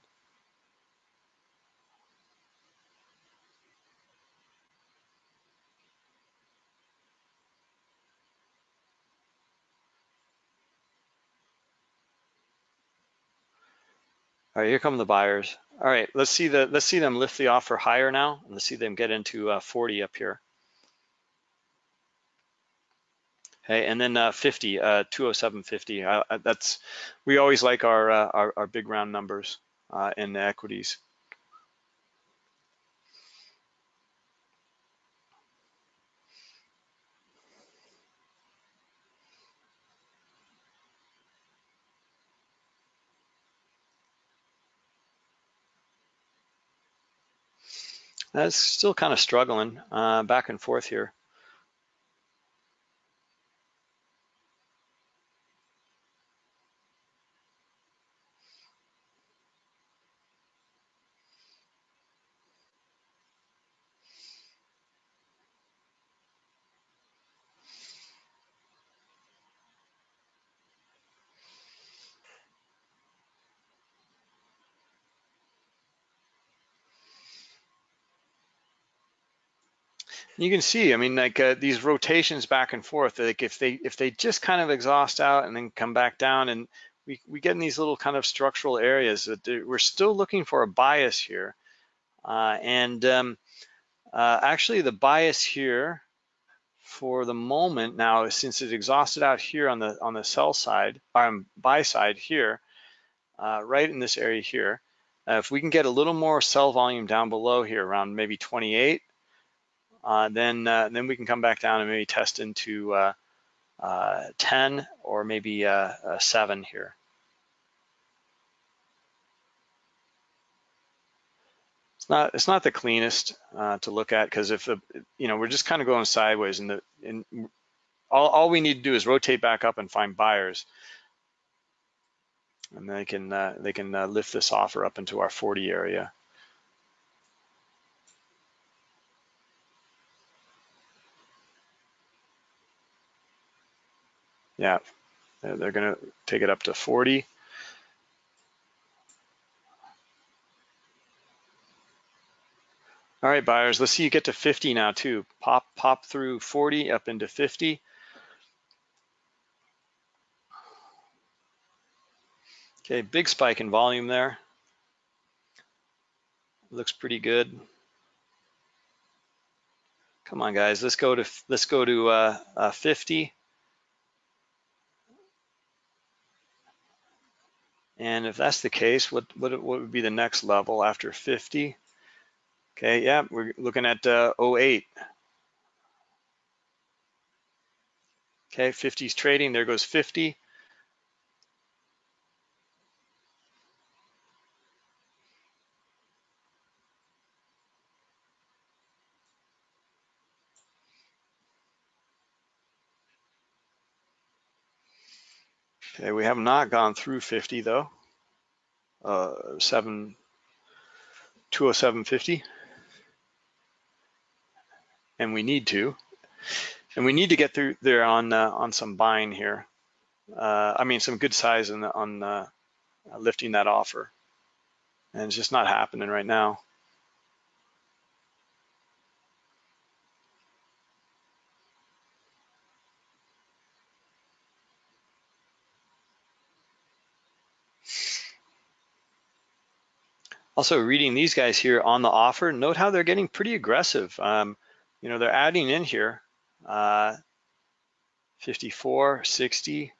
All right, here come the buyers. All right, let's see the let's see them lift the offer higher now, and let's see them get into uh, 40 up here. Okay, and then uh, 50, uh, 207.50. Uh, that's we always like our uh, our, our, big round numbers uh, in equities. That's still kind of struggling uh, back and forth here. You can see, I mean, like uh, these rotations back and forth, like if they if they just kind of exhaust out and then come back down and we, we get in these little kind of structural areas that we're still looking for a bias here. Uh, and um, uh, actually the bias here for the moment now, since it exhausted out here on the on the sell side, um, buy side here, uh, right in this area here, uh, if we can get a little more sell volume down below here around maybe 28, uh, then uh, then we can come back down and maybe test into uh, uh 10 or maybe uh, 7 here. It's not it's not the cleanest uh, to look at because if the you know we're just kind of going sideways and the and all, all we need to do is rotate back up and find buyers and they can they can lift this offer up into our 40 area. Yeah, they're gonna take it up to 40. All right, buyers, let's see you get to 50 now too. Pop, pop through 40 up into 50. Okay, big spike in volume there. Looks pretty good. Come on, guys, let's go to let's go to uh, uh, 50. And if that's the case, what, what, what would be the next level after 50? Okay, yeah, we're looking at uh, 08. Okay, 50's trading, there goes 50. Have not gone through 50 though. Uh, 7, 207.50. And we need to. And we need to get through there on uh, on some buying here. Uh, I mean, some good size on, on uh, lifting that offer. And it's just not happening right now. Also reading these guys here on the offer, note how they're getting pretty aggressive. Um, you know, they're adding in here uh, 54, 60.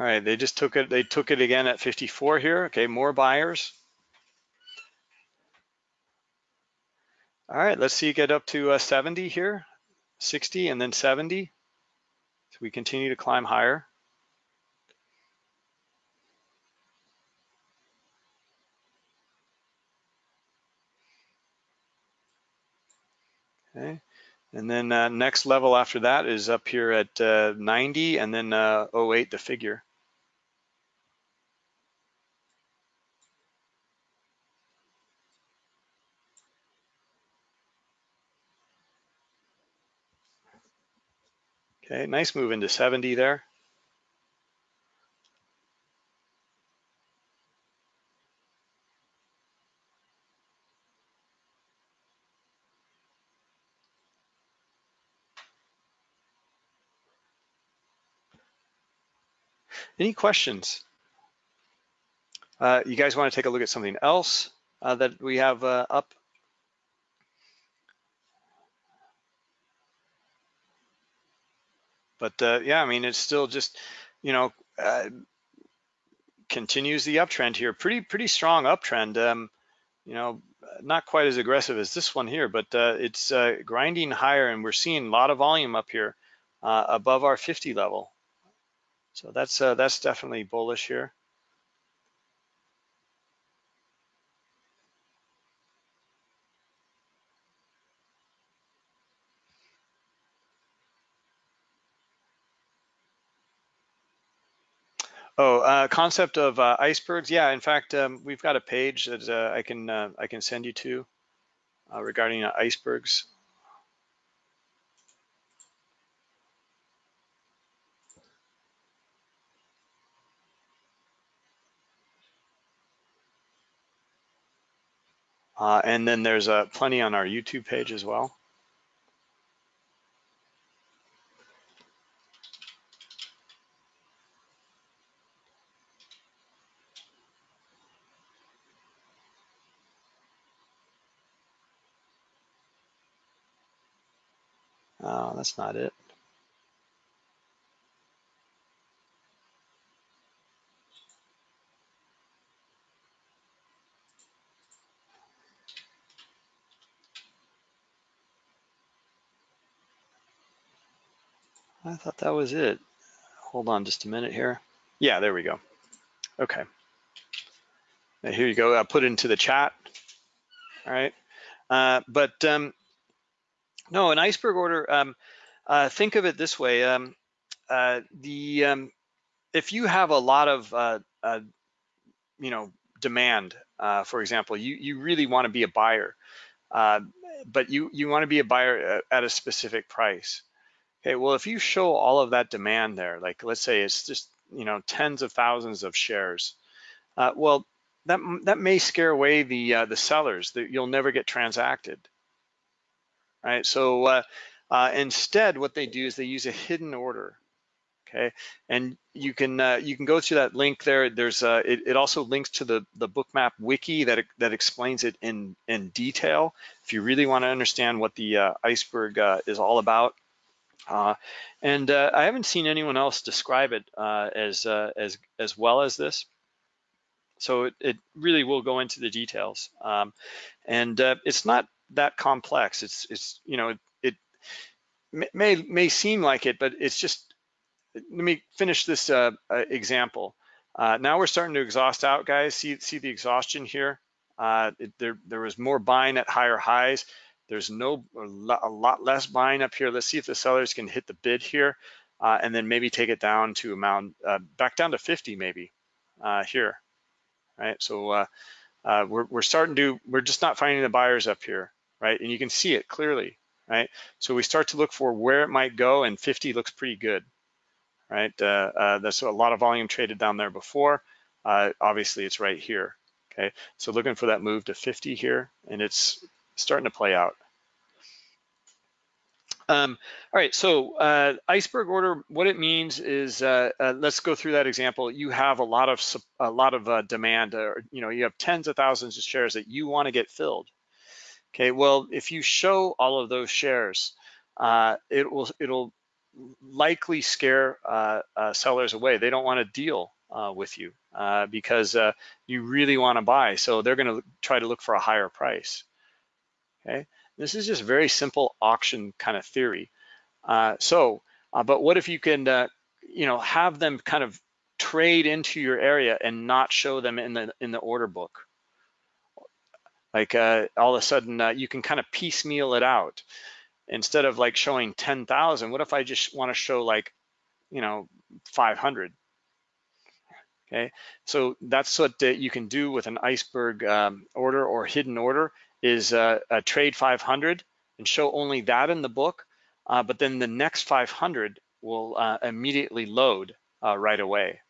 All right, they just took it, they took it again at 54 here. Okay, more buyers. All right, let's see, get up to uh, 70 here, 60 and then 70. So we continue to climb higher. Okay, and then uh, next level after that is up here at uh, 90 and then uh, 08, the figure. Okay, nice move into 70 there. Any questions? Uh, you guys want to take a look at something else uh, that we have uh, up? But uh, yeah, I mean, it's still just, you know, uh, continues the uptrend here. Pretty, pretty strong uptrend. Um, you know, not quite as aggressive as this one here, but uh, it's uh, grinding higher and we're seeing a lot of volume up here uh, above our 50 level. So that's uh, that's definitely bullish here. Oh, uh, concept of uh, icebergs. Yeah, in fact, um, we've got a page that uh, I can uh, I can send you to uh, regarding uh, icebergs. and then there's plenty on our YouTube page as well. Oh, that's not it. I thought that was it. Hold on just a minute here. Yeah, there we go. Okay. Now here you go. I put it into the chat. All right. Uh, but um, no, an iceberg order, um, uh, think of it this way. Um, uh, the um, If you have a lot of, uh, uh, you know, demand, uh, for example, you, you really want to be a buyer, but you, you want to be a buyer at a specific price. Okay, well, if you show all of that demand there, like let's say it's just, you know, tens of thousands of shares, well, that, that may scare away the, the sellers that you'll never get transacted right? So uh, uh, instead, what they do is they use a hidden order, okay? And you can uh, you can go to that link there. There's uh, it, it, also links to the the bookmap wiki that that explains it in in detail. If you really want to understand what the uh, iceberg uh, is all about. and I haven't seen anyone else describe it as as as well as this. So it, it, really will go into the details. Um, and it's not that complex. It's it's you know it, it may may seem like it, but it's just. Let me finish this uh, uh, example. Uh, now we're starting to exhaust out, guys. See see the exhaustion here. Uh, it, there there was more buying at higher highs. There's no a lot, less buying up here. Let's see if the sellers can hit the bid here, uh, and then maybe take it down to amount uh, back down to 50 maybe here, right? So we're we're starting to we're just not finding the buyers up here right? And you can see it clearly, right? So we start to look for where it might go and 50 looks pretty good, right? Uh, uh, there's a lot of volume traded down there before. Uh, obviously it's right here, okay? So looking for that move to 50 here and it's starting to play out. Um, all right, so uh, iceberg order, what it means is, uh, uh, let's go through that example. You have a lot of a lot of uh, demand, or you know, you have tens of thousands of shares that you want to get filled, Okay, well, if you show all of those shares, uh, it will it'll likely scare uh, uh, sellers away. They don't want to deal uh, with you uh, because uh, you really want to buy. So they're going to try to look for a higher price. Okay, this is just very simple auction kind of theory. So, but what if you can, you know, have them kind of trade into your area and not show them in the in the order book? Like all of a sudden, you can kind of piecemeal it out instead of like showing 10,000, what if I just want to show like, you know, 500? Okay, so that's what uh, you can do with an iceberg um, order or hidden order is uh, a trade 500 and show only that in the book, uh, but then the next 500 will uh, immediately load uh, right away.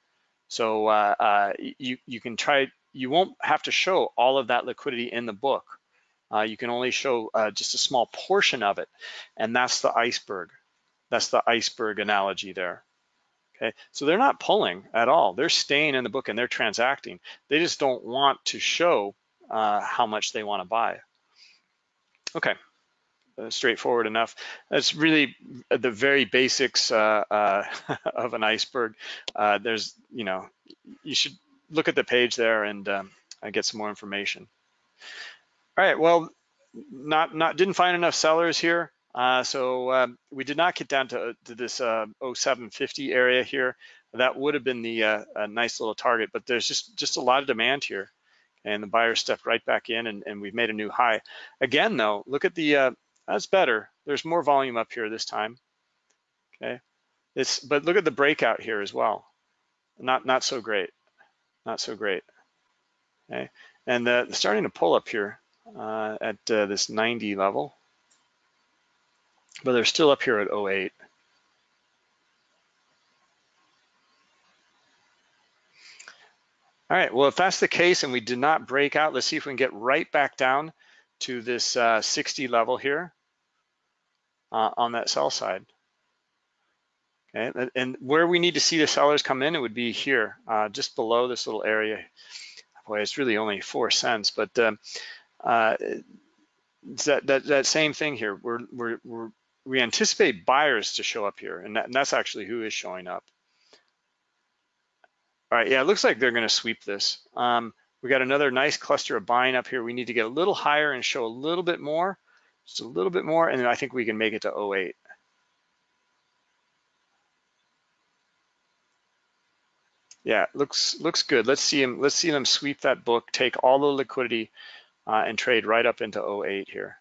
So uh, you, you can try, you won't have to show all of that liquidity in the book. Uh, you can only show uh, just a small portion of it, and that's the iceberg. That's the iceberg analogy there. Okay, so they're not pulling at all. They're staying in the book and they're transacting. They just don't want to show uh, how much they want to buy. Okay, uh, straightforward enough. That's really the very basics uh, uh, of an iceberg. there's, you know, you should look at the page there and um, get some more information. All right, well, not not didn't find enough sellers here. Uh, so um, we did not get down to, to this uh, 0750 area here. That would have been the uh, a nice little target, but there's just just a lot of demand here, and the buyer stepped right back in, and, and we've made a new high. Again, though, look at the uh, that's better. There's more volume up here this time. Okay, it's but look at the breakout here as well. Not not so great, not so great. Okay, and the, starting to pull up here uh, at uh, this 90 level, but they're still up here at 08. All right, well, if that's the case and we did not break out, let's see if we can get right back down to this uh, 60 level here uh, on that sell side. Okay, and where we need to see the sellers come in, it would be here, uh, just below this little area. Boy, it's really only four cents, but um, uh, that, that, that same thing here. We're, we're, we're, we anticipate buyers to show up here, and, that, and that's actually who is showing up. All right, yeah, it looks like they're gonna sweep this. Um, we got another nice cluster of buying up here. We need to get a little higher and show a little bit more, just a little bit more, and then I think we can make it to 08. Yeah, looks looks good. Let's see him. Let's see them sweep that book, take all the liquidity, uh, and trade right up into 08 here.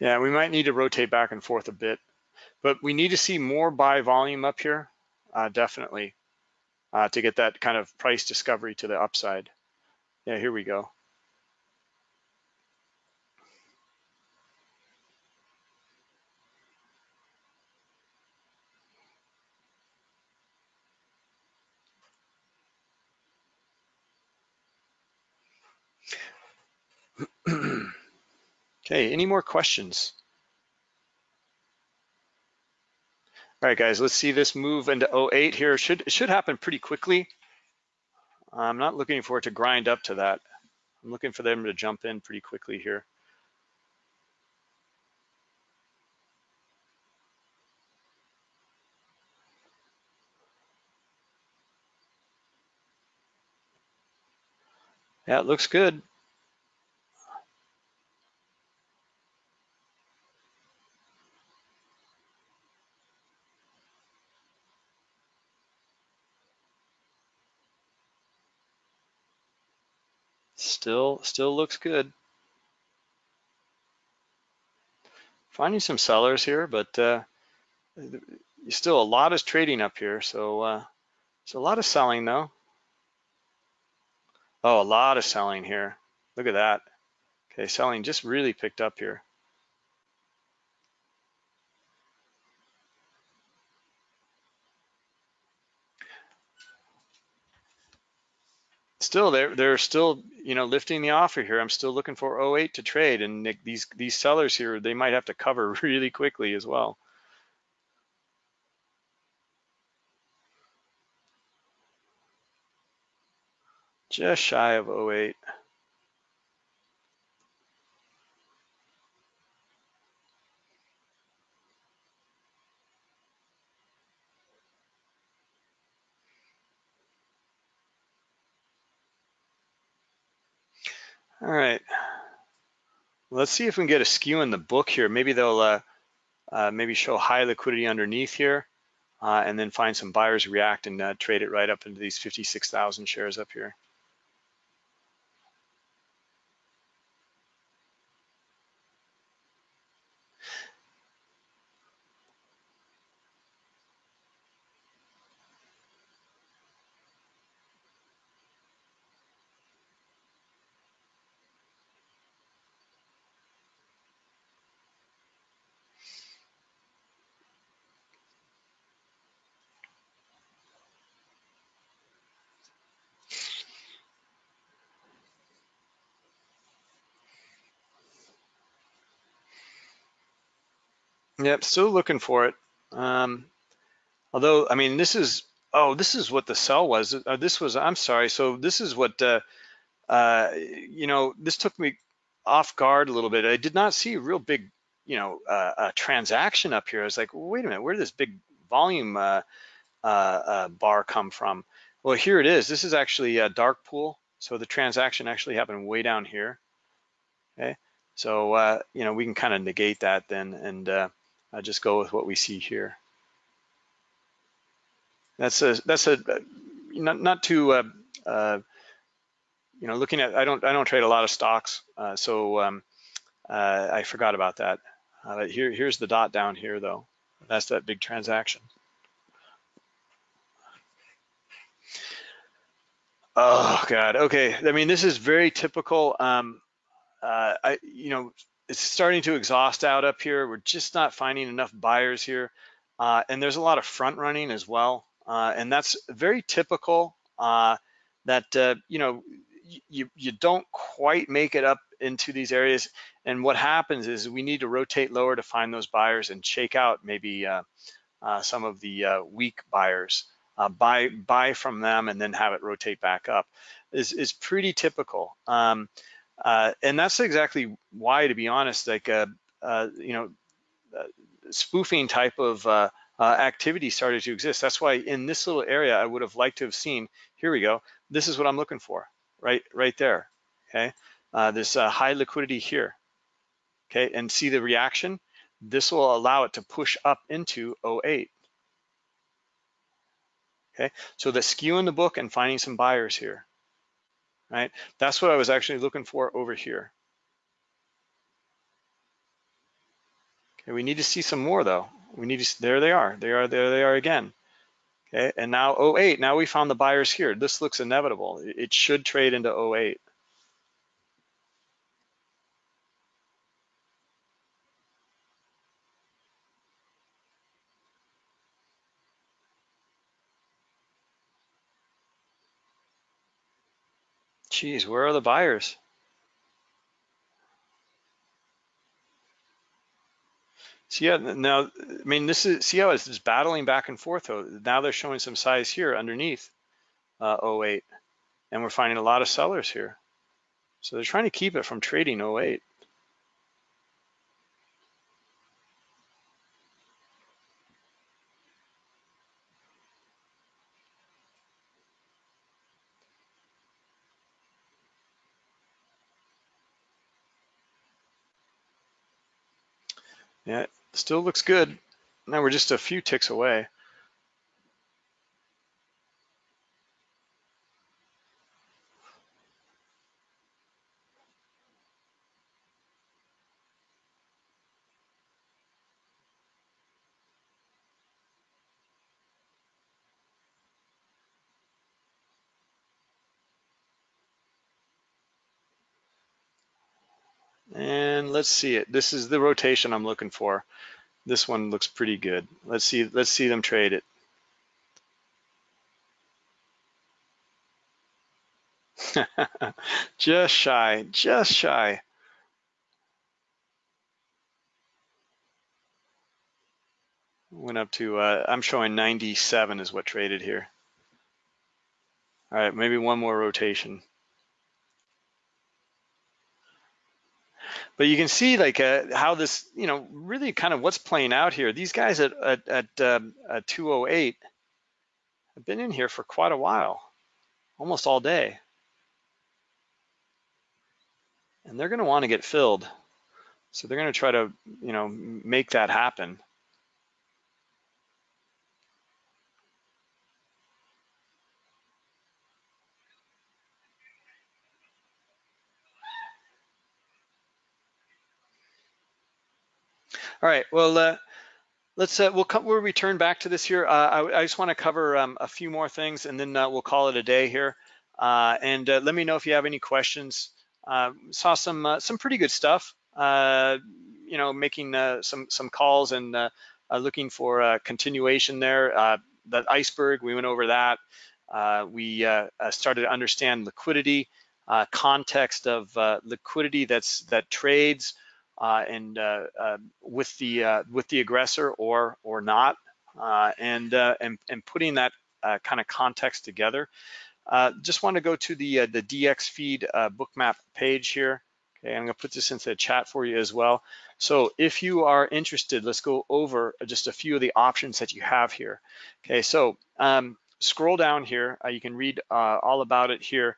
Yeah, we might need to rotate back and forth a bit, but we need to see more buy volume up here, uh, definitely, uh, to get that kind of price discovery to the upside. Yeah, here we go. okay, any more questions? All right, guys, let's see this move into 08 here. Should, it should happen pretty quickly. I'm not looking for it to grind up to that. I'm looking for them to jump in pretty quickly here. Yeah, it looks good. Still, still looks good. Finding some sellers here, but uh, still a lot is trading up here. So uh, a lot of selling though. Oh, a lot of selling here. Look at that. Okay, selling just really picked up here. Still they're they're still you know lifting the offer here. I'm still looking for 08 to trade, and these these sellers here they might have to cover really quickly as well. Just shy of 08. All right. Let's see if we can get a skew in the book here. Maybe they'll uh, uh, maybe show high liquidity underneath here uh, and then find some buyers react and uh, trade it right up into these 56,000 shares up here. Yep, still looking for it. Um, although, I mean, this is, oh, this is what the sell was. Uh, this was, I'm sorry. So this is what, uh, uh, you know, this took me off guard a little bit. I did not see a real big, you know, uh, transaction up here. I was like, wait a minute, where did this big volume uh, uh, uh, bar come from? Well, here it is. This is actually a dark pool. So the transaction actually happened way down here. Okay. So, you know, we can kind of negate that then and uh, just go with what we see here. That's a that's a not not too uh, uh, you know looking at I don't I don't trade a lot of stocks, uh, so um, uh, I forgot about that. Uh, here here's the dot down here though. That's that big transaction. Oh God. Okay. I mean, this is very typical. Um, uh I you know it's starting to exhaust out up here. We're just not finding enough buyers here. Uh, and there's a lot of front running as well. Uh, and that's very typical uh, that, uh, you know, you, you don't quite make it up into these areas. And what happens is we need to rotate lower to find those buyers and shake out maybe uh, uh, some of the weak buyers. buy buy from them and then have it rotate back up is, is pretty typical. Um, uh, and that's exactly why, to be honest, like, uh, uh, you know, uh, spoofing type of uh, uh, activity started to exist. That's why in this little area, I would have liked to have seen, here we go, this is what I'm looking for, right, right there, okay? this high liquidity here, okay? And see the reaction? This will allow it to push up into 08. Okay, so the skew in the book and finding some buyers here right? That's what I was actually looking for over here. Okay, we need to see some more though. We need to, there they are, they are, there they are again. Okay, and now 08, now we found the buyers here. This looks inevitable. It should trade into 08. Geez, where are the buyers? So yeah, now, I mean, this is, see how it's just battling back and forth though. Now they're showing some size here underneath uh, 08, and we're finding a lot of sellers here. So they're trying to keep it from trading 08. Yeah, still looks good. Now we're just a few ticks away. And let's see it. This is the rotation I'm looking for. This one looks pretty good. Let's see, let's see them trade it. just shy, just shy. Went up to, uh, I'm showing 97 is what traded here. All right, maybe one more rotation. But you can see like uh, how this, you know, really kind of what's playing out here. These guys at, at, at, um, at 208 have been in here for quite a while, almost all day. And they're gonna wanna get filled. So they're gonna try to, you know, make that happen. All right, well, uh, let's, uh, we'll, come, we'll return back to this here. Uh, I, I, just wanna cover um, a few more things and then uh, we'll call it a day here. Uh, and uh, let me know if you have any questions. saw some some pretty good stuff, you know, making some, some calls and looking for a continuation there. that iceberg, we went over that. we started to understand liquidity, context of liquidity that's that trades, and uh, uh, with the with the aggressor or or not, and and and putting that kind of context together. just want to go to the the DXFeed bookmap page here. Okay, I'm gonna put this into the chat for you as well. So if you are interested, let's go over just a few of the options that you have here. Okay, so um, scroll down here. Uh, you can read uh, all about it here,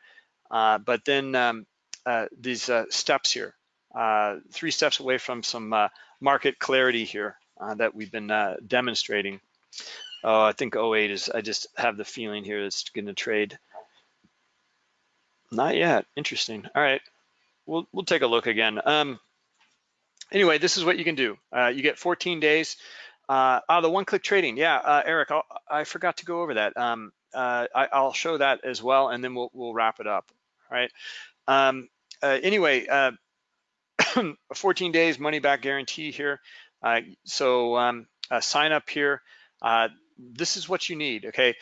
uh, but then um, these steps here. Uh, three steps away from some uh, market clarity here uh, that we've been demonstrating. Oh, I think 08 is, I just have the feeling here it's gonna trade. Not yet, interesting. All right, we'll, we'll take a look again. Um, anyway, this is what you can do. Uh, you get 14 days. Uh, oh, the one-click trading. Yeah, uh, Eric, I'll, i forgot to go over that. Um, I, will show that as well, and then we'll, we'll wrap it up. All right. Um, anyway, 14 days money back guarantee here. Uh, so um, uh, sign up here. Uh, this is what you need, okay?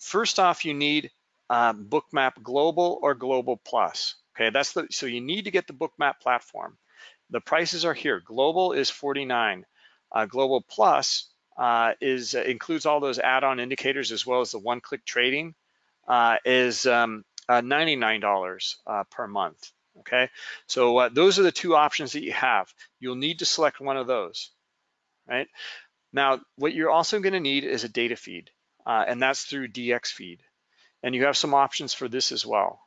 First off, you need um, Bookmap Global or Global Plus. Okay, that's the so you need to get the Bookmap platform. The prices are here. Global is 49. Uh, Global Plus uh, is uh, includes all those add-on indicators as well as the one-click trading. is um, $99 per month okay? So uh, those are the two options that you have. You'll need to select one of those, right? Now, what you're also gonna need is a data feed, uh, and that's through DXFeed. And you have some options for this as well.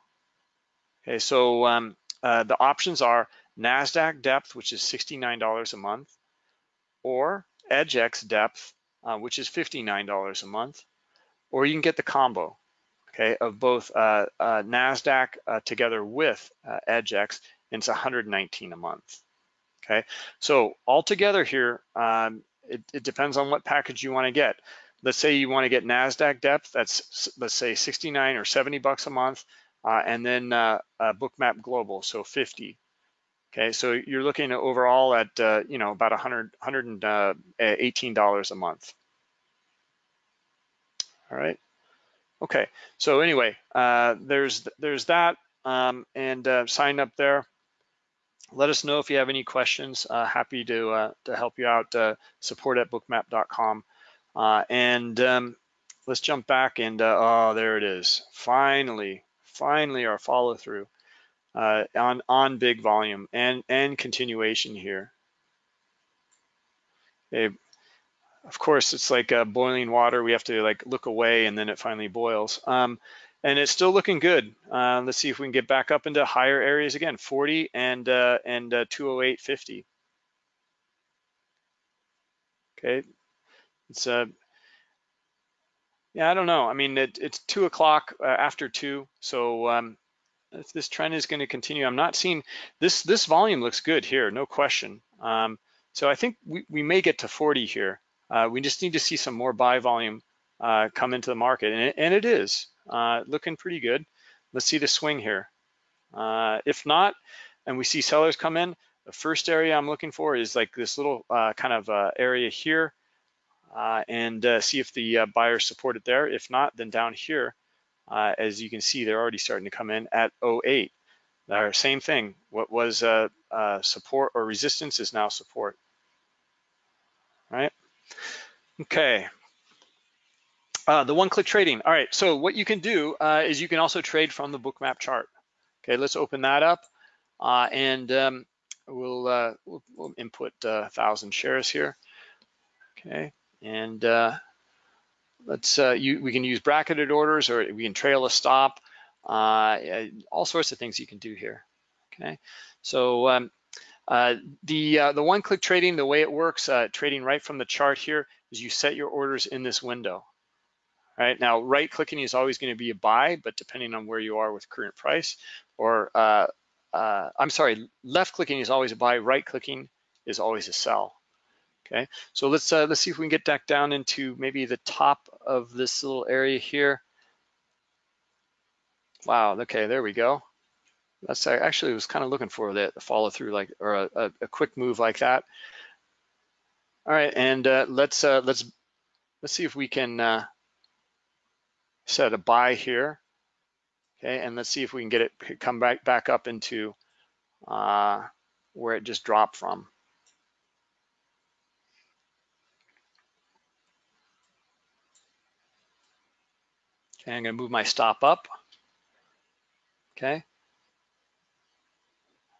Okay, so um, uh, the options are NASDAQ depth, which is $69 a month, or EDGX depth, uh, which is $59 a month, or you can get the combo, okay, of both uh, uh, NASDAQ uh, together with uh, EDGX, and it's 119 a month, okay? So altogether here, um, it, it, depends on what package you wanna get. Let's say you wanna get NASDAQ depth, that's let's say 69 or 70 bucks a month, uh, and then uh, Bookmap Global, so 50. Okay, so you're looking at overall at, you know, about 100, $118 a month. All right. Okay, so anyway, uh, there's there's that, um, and uh, sign up there. Let us know if you have any questions. Uh, happy to uh, to help you out. Uh, support at bookmap.com, uh, and um, let's jump back and oh, there it is. Finally, finally, our follow through on on big volume and and continuation here. Okay, of course, it's like uh, boiling water. We have to like look away and then it finally boils. Um, and it's still looking good. Uh, let's see if we can get back up into higher areas again, 40 and uh, and uh, 208.50. Okay, it's uh, yeah, I don't know. I mean, it, it's two o'clock uh, after two, so um, if this trend is going to continue, I'm not seeing this. This volume looks good here, no question. Um, so I think we, we may get to 40 here. Uh, we just need to see some more buy volume uh, come into the market, and it, and it is uh, looking pretty good. Let's see the swing here. Uh, if not, and we see sellers come in, the first area I'm looking for is like this little uh, kind of uh, area here, and see if the buyers support it there. If not, then down here, as you can see, they're already starting to come in at 08. Our same thing, what was support or resistance is now support, right? Okay, uh, the one-click trading. All right, so what you can do uh, is you can also trade from the bookmap chart. Okay, let's open that up uh, and um, we'll, uh, we'll, we'll, input uh, 1,000 shares here. Okay, and uh, let's you, we can use bracketed orders or we can trail a stop. all sorts of things you can do here. Okay, so um, the the one-click trading, the way it works, trading right from the chart here, is you set your orders in this window right? Now, right clicking is always gonna be a buy, but depending on where you are with current price, or uh, uh, I'm sorry, left clicking is always a buy, right clicking is always a sell. Okay, so let's uh, let's see if we can get back down into maybe the top of this little area here. Wow, okay, there we go. That's I actually was kind of looking for that follow through like or a, a, quick move like that. All right, and uh, let's uh, let's let's see if we can uh, set a buy here. Okay, and let's see if we can get it come back back up into uh, where it just dropped from. Okay, I'm gonna move my stop up. Okay.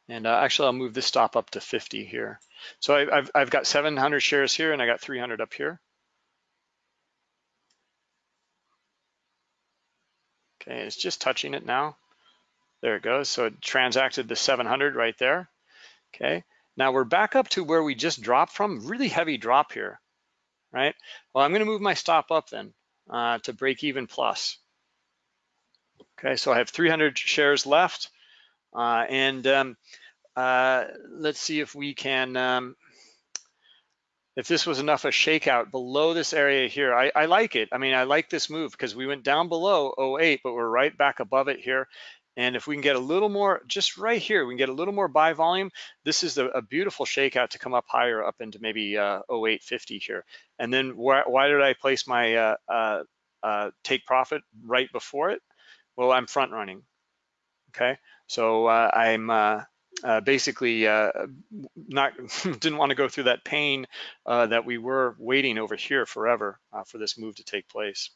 And uh, actually, I'll move this stop up to 50 here. So I, have I've got 700 shares here and I got 300 up here. Okay, it's just touching it now. There it goes. So it transacted the 700 right there. Okay, now we're back up to where we just dropped from. Really heavy drop here, right? Well, I'm going to move my stop up then uh, to break even plus. Okay, so I have 300 shares left. Uh, and um, uh, let's see if we can um, if this was enough a shakeout below this area here, I, I like it. I mean, I like this move because we went down below 08, but we're right back above it here. And if we can get a little more, just right here, we can get a little more buy volume. This is a, a beautiful shakeout to come up higher, up into maybe uh, 0850 here. And then why, why did I place my uh, uh, uh, take profit right before it? Well, I'm front running. Okay, so uh, I'm uh, basically uh, not didn't want to go through that pain uh, that we were waiting over here forever uh, for this move to take place.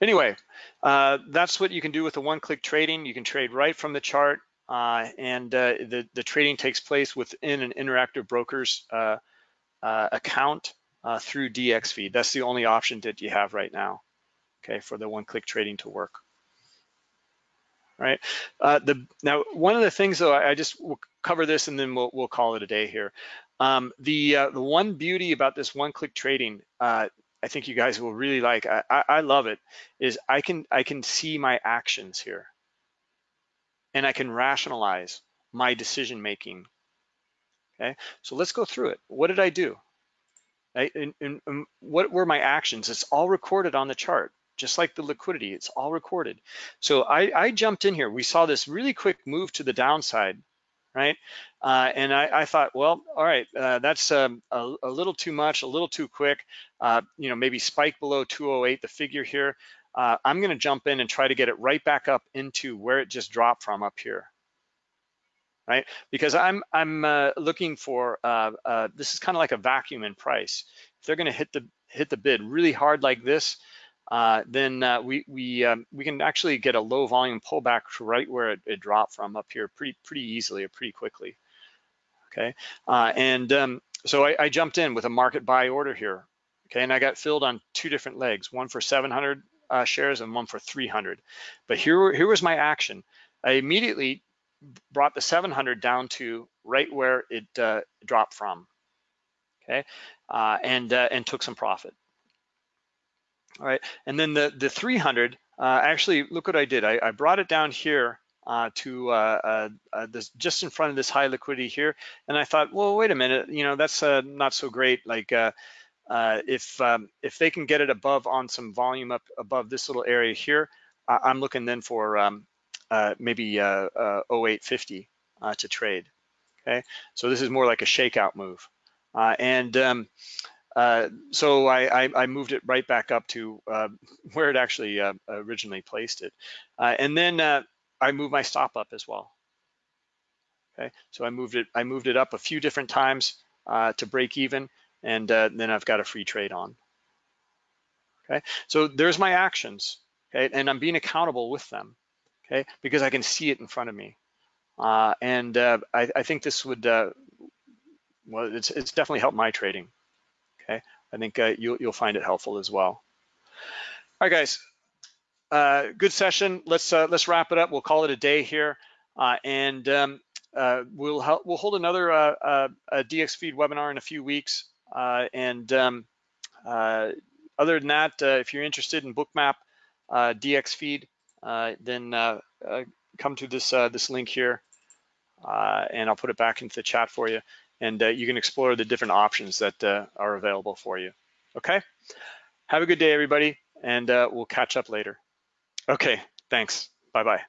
Anyway, uh, that's what you can do with the one-click trading. You can trade right from the chart, uh, and the the trading takes place within an Interactive Brokers account uh, through DXFeed. That's the only option that you have right now, okay, for the one-click trading to work. Right. Uh, the now one of the things though, I, I just will cover this and then we'll we'll call it a day here. Um, the uh, the one beauty about this one-click trading, uh, I think you guys will really like. I, I, I love it. Is I can I can see my actions here, and I can rationalize my decision making. Okay, so let's go through it. What did I do? And, and, and what were my actions? It's all recorded on the chart, just like the liquidity, it's all recorded. So I, I jumped in here. We saw this really quick move to the downside, right? Uh, and I, I, thought, well, all right, uh, that's um, a, a, little too much, a little too quick. Uh, you know, maybe spike below 208, the figure here. Uh, I'm going to jump in and try to get it right back up into where it just dropped from up here, right? Because I'm I'm uh, looking for uh, uh, this is kind of like a vacuum in price. If they're going to hit the hit the bid really hard like this, uh, then uh, we we um, we can actually get a low volume pullback to right where it, it, dropped from up here pretty pretty easily or pretty quickly. Okay, uh, and um, so I, I jumped in with a market buy order here. Okay, and I got filled on two different legs, one for 700 shares and one for 300. But here here was my action. I immediately brought the 700 down to right where it uh, dropped from, okay, uh, and uh, and took some profit. All right, and then the the 300. Uh, actually, look what I did. I, I brought it down here uh, to uh, this just in front of this high liquidity here, and I thought, well, wait a minute, you know, that's not so great. Like if um, if they can get it above on some volume up above this little area here, I'm looking then for um, uh, maybe uh, uh, 0850 uh, to trade. okay? So this is more like a shakeout move. Uh, and um, so I, I, I, moved it right back up to where it actually originally placed it. And then I moved my stop up as well. Okay, so I moved it, I moved it up a few different times to break even, and then I've got a free trade on. Okay, so there's my actions, okay, and I'm being accountable with them, okay, because I can see it in front of me. and I, I, think this would, well, it's, it's definitely helped my trading. Okay, I think uh, you'll, you'll find it helpful as well. All right, guys, uh, good session. Let's uh, let's wrap it up. We'll call it a day here, uh, and um, uh, we'll help, we'll hold another uh, DXFeed webinar in a few weeks. and um, other than that, if you're interested in Bookmap DXFeed, then come to this this link here, and I'll put it back into the chat for you and uh, you can explore the different options that uh, are available for you. Okay, have a good day, everybody, and uh, we'll catch up later. Okay, thanks. Bye-bye.